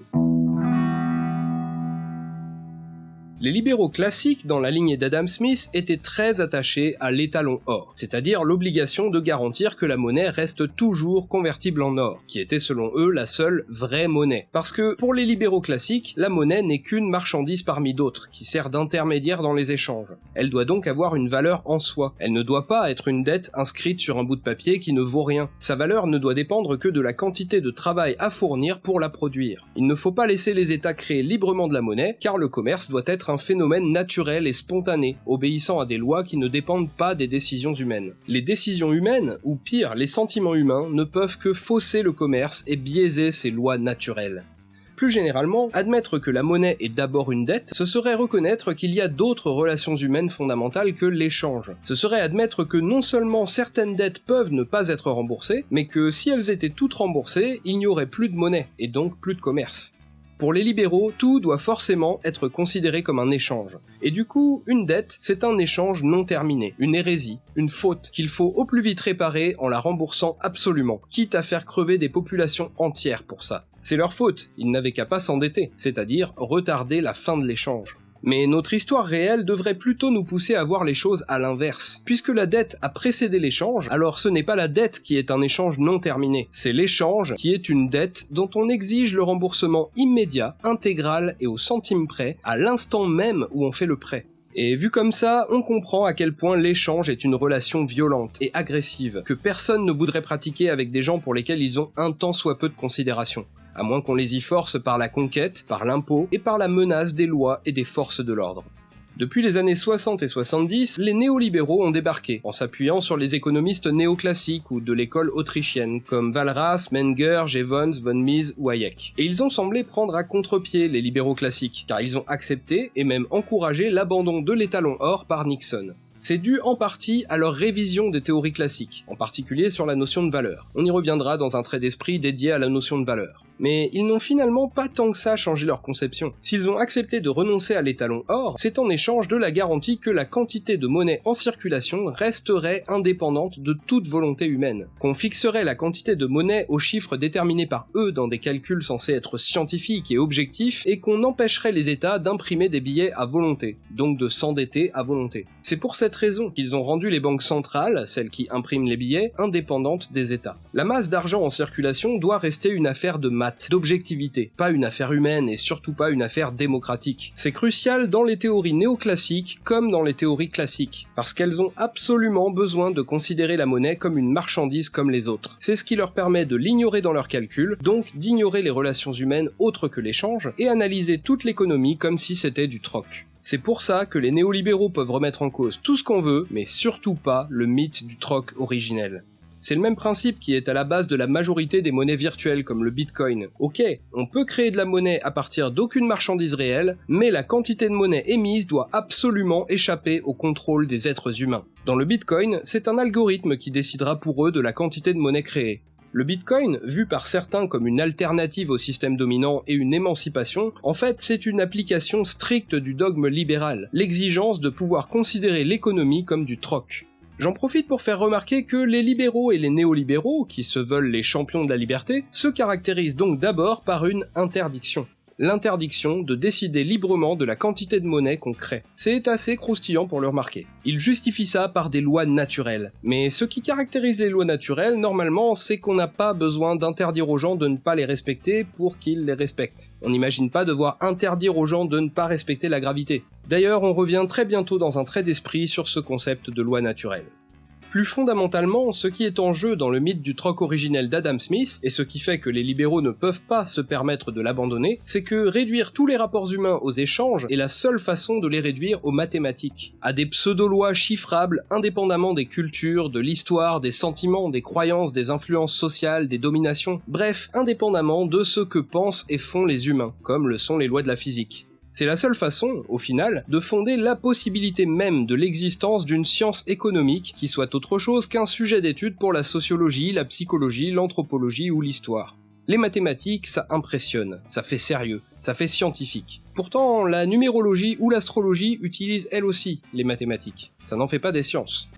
Les libéraux classiques dans la lignée d'Adam Smith étaient très attachés à l'étalon or, c'est-à-dire l'obligation de garantir que la monnaie reste toujours convertible en or, qui était selon eux la seule vraie monnaie. Parce que pour les libéraux classiques, la monnaie n'est qu'une marchandise parmi d'autres, qui sert d'intermédiaire dans les échanges. Elle doit donc avoir une valeur en soi. Elle ne doit pas être une dette inscrite sur un bout de papier qui ne vaut rien. Sa valeur ne doit dépendre que de la quantité de travail à fournir pour la produire. Il ne faut pas laisser les États créer librement de la monnaie, car le commerce doit être phénomène naturel et spontané, obéissant à des lois qui ne dépendent pas des décisions humaines. Les décisions humaines, ou pire, les sentiments humains, ne peuvent que fausser le commerce et biaiser ces lois naturelles. Plus généralement, admettre que la monnaie est d'abord une dette, ce serait reconnaître qu'il y a d'autres relations humaines fondamentales que l'échange. Ce serait admettre que non seulement certaines dettes peuvent ne pas être remboursées, mais que si elles étaient toutes remboursées, il n'y aurait plus de monnaie, et donc plus de commerce. Pour les libéraux, tout doit forcément être considéré comme un échange. Et du coup, une dette, c'est un échange non terminé, une hérésie, une faute qu'il faut au plus vite réparer en la remboursant absolument, quitte à faire crever des populations entières pour ça. C'est leur faute, ils n'avaient qu'à pas s'endetter, c'est-à-dire retarder la fin de l'échange. Mais notre histoire réelle devrait plutôt nous pousser à voir les choses à l'inverse. Puisque la dette a précédé l'échange, alors ce n'est pas la dette qui est un échange non terminé, c'est l'échange qui est une dette dont on exige le remboursement immédiat, intégral et au centime près, à l'instant même où on fait le prêt. Et vu comme ça, on comprend à quel point l'échange est une relation violente et agressive, que personne ne voudrait pratiquer avec des gens pour lesquels ils ont un tant soit peu de considération à moins qu'on les y force par la conquête, par l'impôt et par la menace des lois et des forces de l'ordre. Depuis les années 60 et 70, les néolibéraux ont débarqué, en s'appuyant sur les économistes néoclassiques ou de l'école autrichienne, comme Walras, Menger, Jevons, von Mises ou Hayek. Et ils ont semblé prendre à contre-pied les libéraux classiques, car ils ont accepté et même encouragé l'abandon de l'étalon or par Nixon. C'est dû en partie à leur révision des théories classiques, en particulier sur la notion de valeur. On y reviendra dans un trait d'esprit dédié à la notion de valeur. Mais ils n'ont finalement pas tant que ça changé leur conception. S'ils ont accepté de renoncer à l'étalon or, c'est en échange de la garantie que la quantité de monnaie en circulation resterait indépendante de toute volonté humaine, qu'on fixerait la quantité de monnaie aux chiffres déterminés par eux dans des calculs censés être scientifiques et objectifs, et qu'on empêcherait les États d'imprimer des billets à volonté, donc de s'endetter à volonté. C'est pour cette raison qu'ils ont rendu les banques centrales, celles qui impriment les billets, indépendantes des États. La masse d'argent en circulation doit rester une affaire de maths, d'objectivité, pas une affaire humaine et surtout pas une affaire démocratique. C'est crucial dans les théories néoclassiques comme dans les théories classiques, parce qu'elles ont absolument besoin de considérer la monnaie comme une marchandise comme les autres. C'est ce qui leur permet de l'ignorer dans leurs calculs, donc d'ignorer les relations humaines autres que l'échange, et analyser toute l'économie comme si c'était du troc. C'est pour ça que les néolibéraux peuvent remettre en cause tout ce qu'on veut, mais surtout pas le mythe du troc originel. C'est le même principe qui est à la base de la majorité des monnaies virtuelles comme le Bitcoin. Ok, on peut créer de la monnaie à partir d'aucune marchandise réelle, mais la quantité de monnaie émise doit absolument échapper au contrôle des êtres humains. Dans le Bitcoin, c'est un algorithme qui décidera pour eux de la quantité de monnaie créée. Le Bitcoin, vu par certains comme une alternative au système dominant et une émancipation, en fait c'est une application stricte du dogme libéral, l'exigence de pouvoir considérer l'économie comme du troc. J'en profite pour faire remarquer que les libéraux et les néolibéraux, qui se veulent les champions de la liberté, se caractérisent donc d'abord par une interdiction l'interdiction de décider librement de la quantité de monnaie qu'on crée. C'est assez croustillant pour le remarquer. Il justifie ça par des lois naturelles. Mais ce qui caractérise les lois naturelles, normalement, c'est qu'on n'a pas besoin d'interdire aux gens de ne pas les respecter pour qu'ils les respectent. On n'imagine pas devoir interdire aux gens de ne pas respecter la gravité. D'ailleurs, on revient très bientôt dans un trait d'esprit sur ce concept de loi naturelle. Plus fondamentalement, ce qui est en jeu dans le mythe du troc originel d'Adam Smith, et ce qui fait que les libéraux ne peuvent pas se permettre de l'abandonner, c'est que réduire tous les rapports humains aux échanges est la seule façon de les réduire aux mathématiques, à des pseudo-lois chiffrables indépendamment des cultures, de l'histoire, des sentiments, des croyances, des influences sociales, des dominations, bref, indépendamment de ce que pensent et font les humains, comme le sont les lois de la physique. C'est la seule façon, au final, de fonder la possibilité même de l'existence d'une science économique qui soit autre chose qu'un sujet d'étude pour la sociologie, la psychologie, l'anthropologie ou l'histoire. Les mathématiques, ça impressionne, ça fait sérieux, ça fait scientifique. Pourtant, la numérologie ou l'astrologie utilisent elles aussi les mathématiques. Ça n'en fait pas des sciences.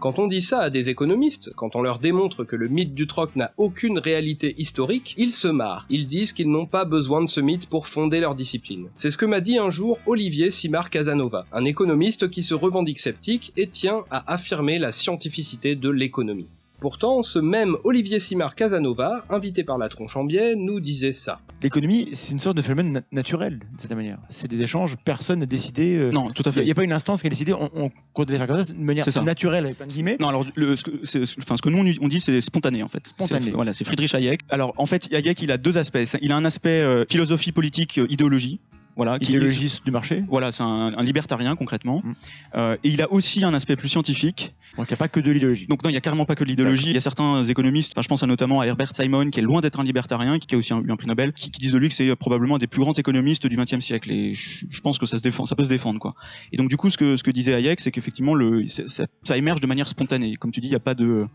Quand on dit ça à des économistes, quand on leur démontre que le mythe du troc n'a aucune réalité historique, ils se marrent. Ils disent qu'ils n'ont pas besoin de ce mythe pour fonder leur discipline. C'est ce que m'a dit un jour Olivier Simard Casanova, un économiste qui se revendique sceptique et tient à affirmer la scientificité de l'économie. Pourtant, ce même Olivier Simard Casanova, invité par la tronche en biais, nous disait ça. L'économie, c'est une sorte de phénomène naturel, de cette manière. C'est des échanges, personne n'a décidé. euh, Non, tout à fait. Il n'y a pas une instance qui a décidé, on, on compte les faire comme ça, de manière C'est ça. naturelle, avec plein de guillemets. Non, alors, le, ce, que, enfin, ce que nous, on dit, c'est spontané, en fait. Spontané. C'est- Voilà, c'est Friedrich Hayek. Alors, en fait, Hayek, il a deux aspects. Il a un aspect euh, philosophie politique, euh, idéologie. Voilà, qui- Idéologiste du marché. Voilà, c'est un, un libertarien, concrètement. Mm. Euh, et il a aussi un aspect plus scientifique. Donc il n'y a pas que de l'idéologie. Donc non, il y a carrément pas que de l'idéologie. Il y a certains économistes, enfin je pense à notamment à Herbert Simon, qui est loin d'être un libertarien, qui a aussi eu un prix Nobel, qui, qui disent de lui que c'est probablement un des plus grands économistes du XXe siècle. Et je, je pense que ça se défend, ça peut se défendre quoi. Et donc du coup, ce que ce que disait Hayek, c'est qu'effectivement le ça, ça émerge de manière spontanée. Comme tu dis, il n'y a pas de euh,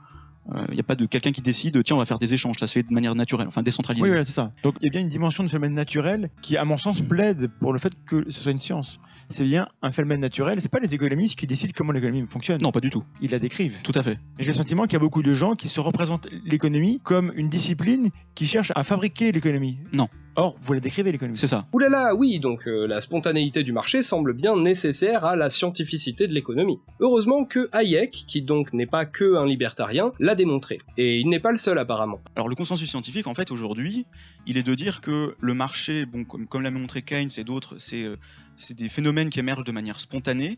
il y a pas de quelqu'un qui décide, tiens, on va faire des échanges. Ça se fait de manière naturelle, enfin décentralisée. Oui, voilà, c'est ça. Donc il y a bien une dimension de phénomène naturel qui, à mon sens, plaide pour le fait que ce soit une science. C'est bien un phénomène naturel. C'est pas les économistes qui décident comment l'économie fonctionne. Non, pas du tout. Ils la décrivent. Tout à fait. Et j'ai le sentiment qu'il y a beaucoup de gens qui se représentent l'économie comme une discipline qui cherche à fabriquer l'économie. Non. Or, vous la décrivez l'économie. C'est ça. Oulala, oui, donc euh, la spontanéité du marché semble bien nécessaire à la scientificité de l'économie. Heureusement que Hayek, qui donc n'est pas que un libertarien, l'a démontré. Et il n'est pas le seul apparemment. Alors le consensus scientifique, en fait, aujourd'hui, il est de dire que le marché, bon, comme, comme l'a montré Keynes et d'autres, c'est euh, c'est des phénomènes qui émergent de manière spontanée,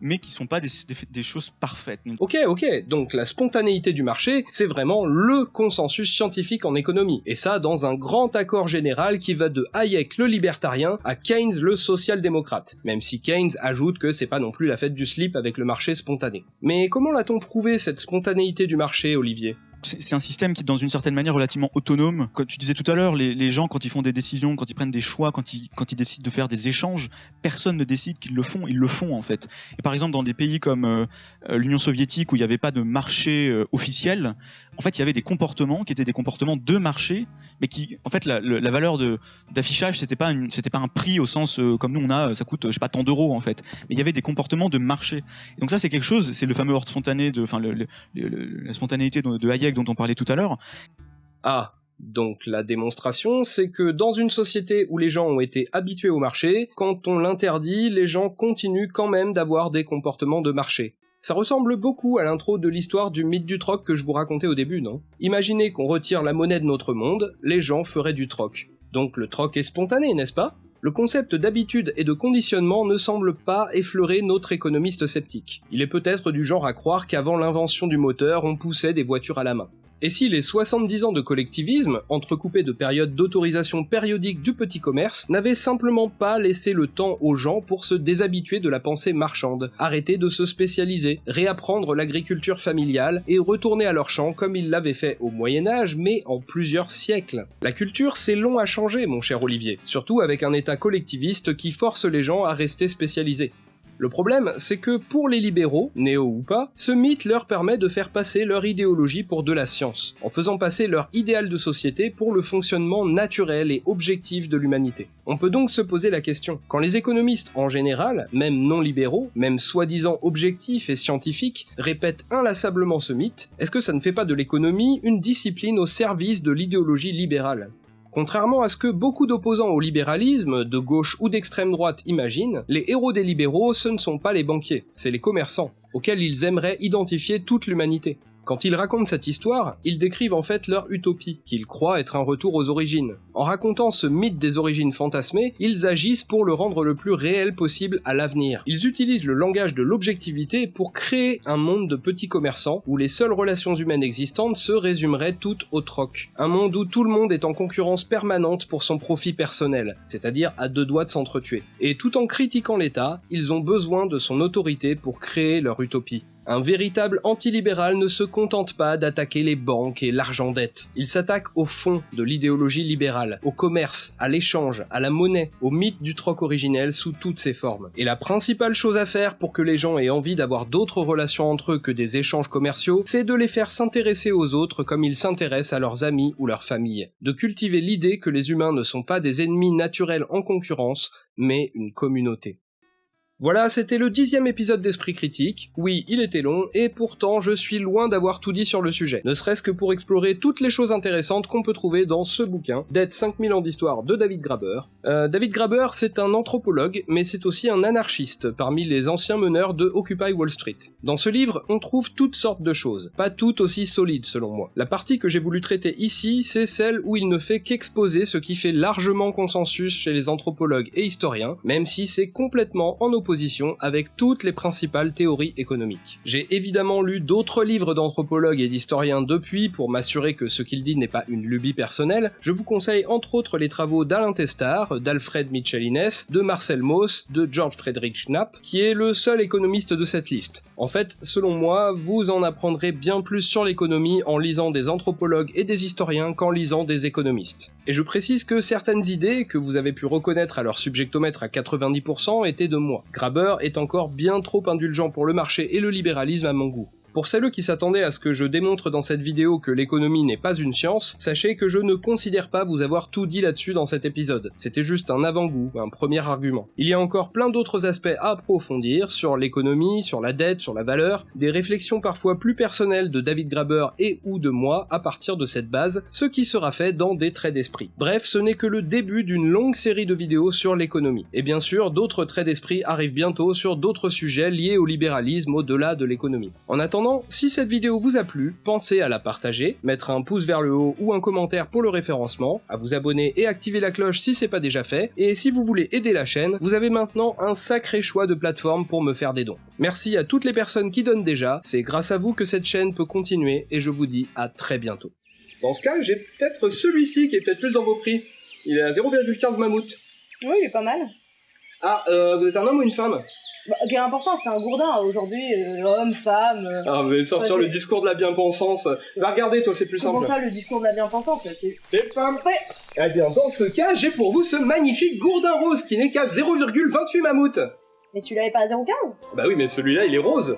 mais qui sont pas des, choses parfaites. Ok, ok, donc la spontanéité du marché, c'est vraiment LE consensus scientifique en économie. Et ça dans un grand accord général qui va de Hayek le libertarien à Keynes le social-démocrate. Même si Keynes ajoute que c'est pas non plus la fête du slip avec le marché spontané. Mais comment l'a-t-on prouvé cette spontanéité du marché, Olivier? C'est un système qui, est dans une certaine manière, relativement autonome. Comme tu disais tout à l'heure, les, les gens, quand ils font des décisions, quand ils prennent des choix, quand ils, quand ils décident de faire des échanges, personne ne décide qu'ils le font, ils le font en fait. Et par exemple, dans des pays comme euh, euh, l'Union soviétique, où il n'y avait pas de marché euh, officiel, en fait, il y avait des comportements qui étaient des comportements de marché, mais qui, en fait, la, le- la valeur d'affichage, c'était pas, pas un prix au sens euh, comme nous on a, ça coûte, je sais pas, tant d'euros en fait. Mais il y avait des comportements de marché. Et donc ça, c'est quelque chose, c'est le fameux ordre spontané de, enfin, la spontanéité de Hayek dont on parlait tout à l'heure. Ah, donc la démonstration, c'est que dans une société où les gens ont été habitués au marché, quand on l'interdit, les gens continuent quand même d'avoir des comportements de marché. Ça ressemble beaucoup à l'intro de l'histoire du mythe du troc que je vous racontais au début, non? Imaginez qu'on retire la monnaie de notre monde, les gens feraient du troc. Donc le troc est spontané, n'est-ce pas? Le concept d'habitude et de conditionnement ne semble pas effleurer notre économiste sceptique. Il est peut-être du genre à croire qu'avant l'invention du moteur, on poussait des voitures à la main. Et si les 70 ans de collectivisme, entrecoupés de périodes d'autorisation périodique du petit commerce, n'avaient simplement pas laissé le temps aux gens pour se déshabituer de la pensée marchande, arrêter de se spécialiser, réapprendre l'agriculture familiale et retourner à leur champ comme ils l'avaient fait au Moyen Âge, mais en plusieurs siècles. La culture, c'est long à changer, mon cher Olivier, surtout avec un État collectiviste qui force les gens à rester spécialisés. Le problème, c'est que pour les libéraux, néo ou pas, ce mythe leur permet de faire passer leur idéologie pour de la science, en faisant passer leur idéal de société pour le fonctionnement naturel et objectif de l'humanité. On peut donc se poser la question, quand les économistes en général, même non libéraux, même soi-disant objectifs et scientifiques, répètent inlassablement ce mythe, est-ce que ça ne fait pas de l'économie une discipline au service de l'idéologie libérale? Contrairement à ce que beaucoup d'opposants au libéralisme, de gauche ou d'extrême droite imaginent, les héros des libéraux, ce ne sont pas les banquiers, c'est les commerçants, auxquels ils aimeraient identifier toute l'humanité. Quand ils racontent cette histoire, ils décrivent en fait leur utopie, qu'ils croient être un retour aux origines. En racontant ce mythe des origines fantasmées, ils agissent pour le rendre le plus réel possible à l'avenir. Ils utilisent le langage de l'objectivité pour créer un monde de petits commerçants où les seules relations humaines existantes se résumeraient toutes au troc. Un monde où tout le monde est en concurrence permanente pour son profit personnel, c'est-à-dire à deux doigts de s'entretuer. Et tout en critiquant l'État, ils ont besoin de son autorité pour créer leur utopie. Un véritable antilibéral ne se contente pas d'attaquer les banques et l'argent dette. Il s'attaque au fond de l'idéologie libérale, au commerce, à l'échange, à la monnaie, au mythe du troc originel sous toutes ses formes. Et la principale chose à faire pour que les gens aient envie d'avoir d'autres relations entre eux que des échanges commerciaux, c'est de les faire s'intéresser aux autres comme ils s'intéressent à leurs amis ou leurs familles. De cultiver l'idée que les humains ne sont pas des ennemis naturels en concurrence, mais une communauté. Voilà, c'était le dixième épisode d'Esprit Critique. Oui, il était long, et pourtant je suis loin d'avoir tout dit sur le sujet, ne serait-ce que pour explorer toutes les choses intéressantes qu'on peut trouver dans ce bouquin, Dead 5000 ans d'histoire de David Graber. Euh, David Graber, c'est un anthropologue, mais c'est aussi un anarchiste, parmi les anciens meneurs de Occupy Wall Street. Dans ce livre, on trouve toutes sortes de choses, pas toutes aussi solides selon moi. La partie que j'ai voulu traiter ici, c'est celle où il ne fait qu'exposer ce qui fait largement consensus chez les anthropologues et historiens, même si c'est complètement en opposition avec toutes les principales théories économiques. J'ai évidemment lu d'autres livres d'anthropologues et d'historiens depuis pour m'assurer que ce qu'il dit n'est pas une lubie personnelle. Je vous conseille entre autres les travaux d'Alain Testard, d'Alfred Mitchell-Innes, de Marcel Mauss, de George Friedrich Knapp, qui est le seul économiste de cette liste. En fait, selon moi, vous en apprendrez bien plus sur l'économie en lisant des anthropologues et des historiens qu'en lisant des économistes. Et je précise que certaines idées, que vous avez pu reconnaître à leur subjectomètre à 90%, étaient de moi. Graber est encore bien trop indulgent pour le marché et le libéralisme à mon goût. Pour celles qui s'attendaient à ce que je démontre dans cette vidéo que l'économie n'est pas une science, sachez que je ne considère pas vous avoir tout dit là-dessus dans cet épisode. C'était juste un avant-goût, un premier argument. Il y a encore plein d'autres aspects à approfondir sur l'économie, sur la dette, sur la valeur, des réflexions parfois plus personnelles de David Graber et ou de moi à partir de cette base, ce qui sera fait dans des traits d'esprit. Bref, ce n'est que le début d'une longue série de vidéos sur l'économie. Et bien sûr, d'autres traits d'esprit arrivent bientôt sur d'autres sujets liés au libéralisme au-delà de l'économie. En attendant, si cette vidéo vous a plu, pensez à la partager, mettre un pouce vers le haut ou un commentaire pour le référencement, à vous abonner et activer la cloche si c'est pas déjà fait, et si vous voulez aider la chaîne, vous avez maintenant un sacré choix de plateformes pour me faire des dons. Merci à toutes les personnes qui donnent déjà, c'est grâce à vous que cette chaîne peut continuer, et je vous dis à très bientôt. Dans ce cas, j'ai peut-être celui-ci qui est peut-être plus dans vos prix. Il est à 0,15 mammouth. Oui, il est pas mal. Ah, euh, vous êtes un homme ou une femme? Bah, quelle importance, c'est un gourdin aujourd'hui, euh, homme, femme. euh, Ah, mais sortir Ouais, le discours de la bien-pensance. Va regarder, toi, c'est plus Comment simple. ça, le discours de la bien-pensance c'est- Les femmes Eh bien, dans ce cas, j'ai pour vous ce magnifique gourdin rose qui n'est qu'à 0,28 mammouth. Mais celui-là est pas à 0,15 Bah oui, mais celui-là, il est rose.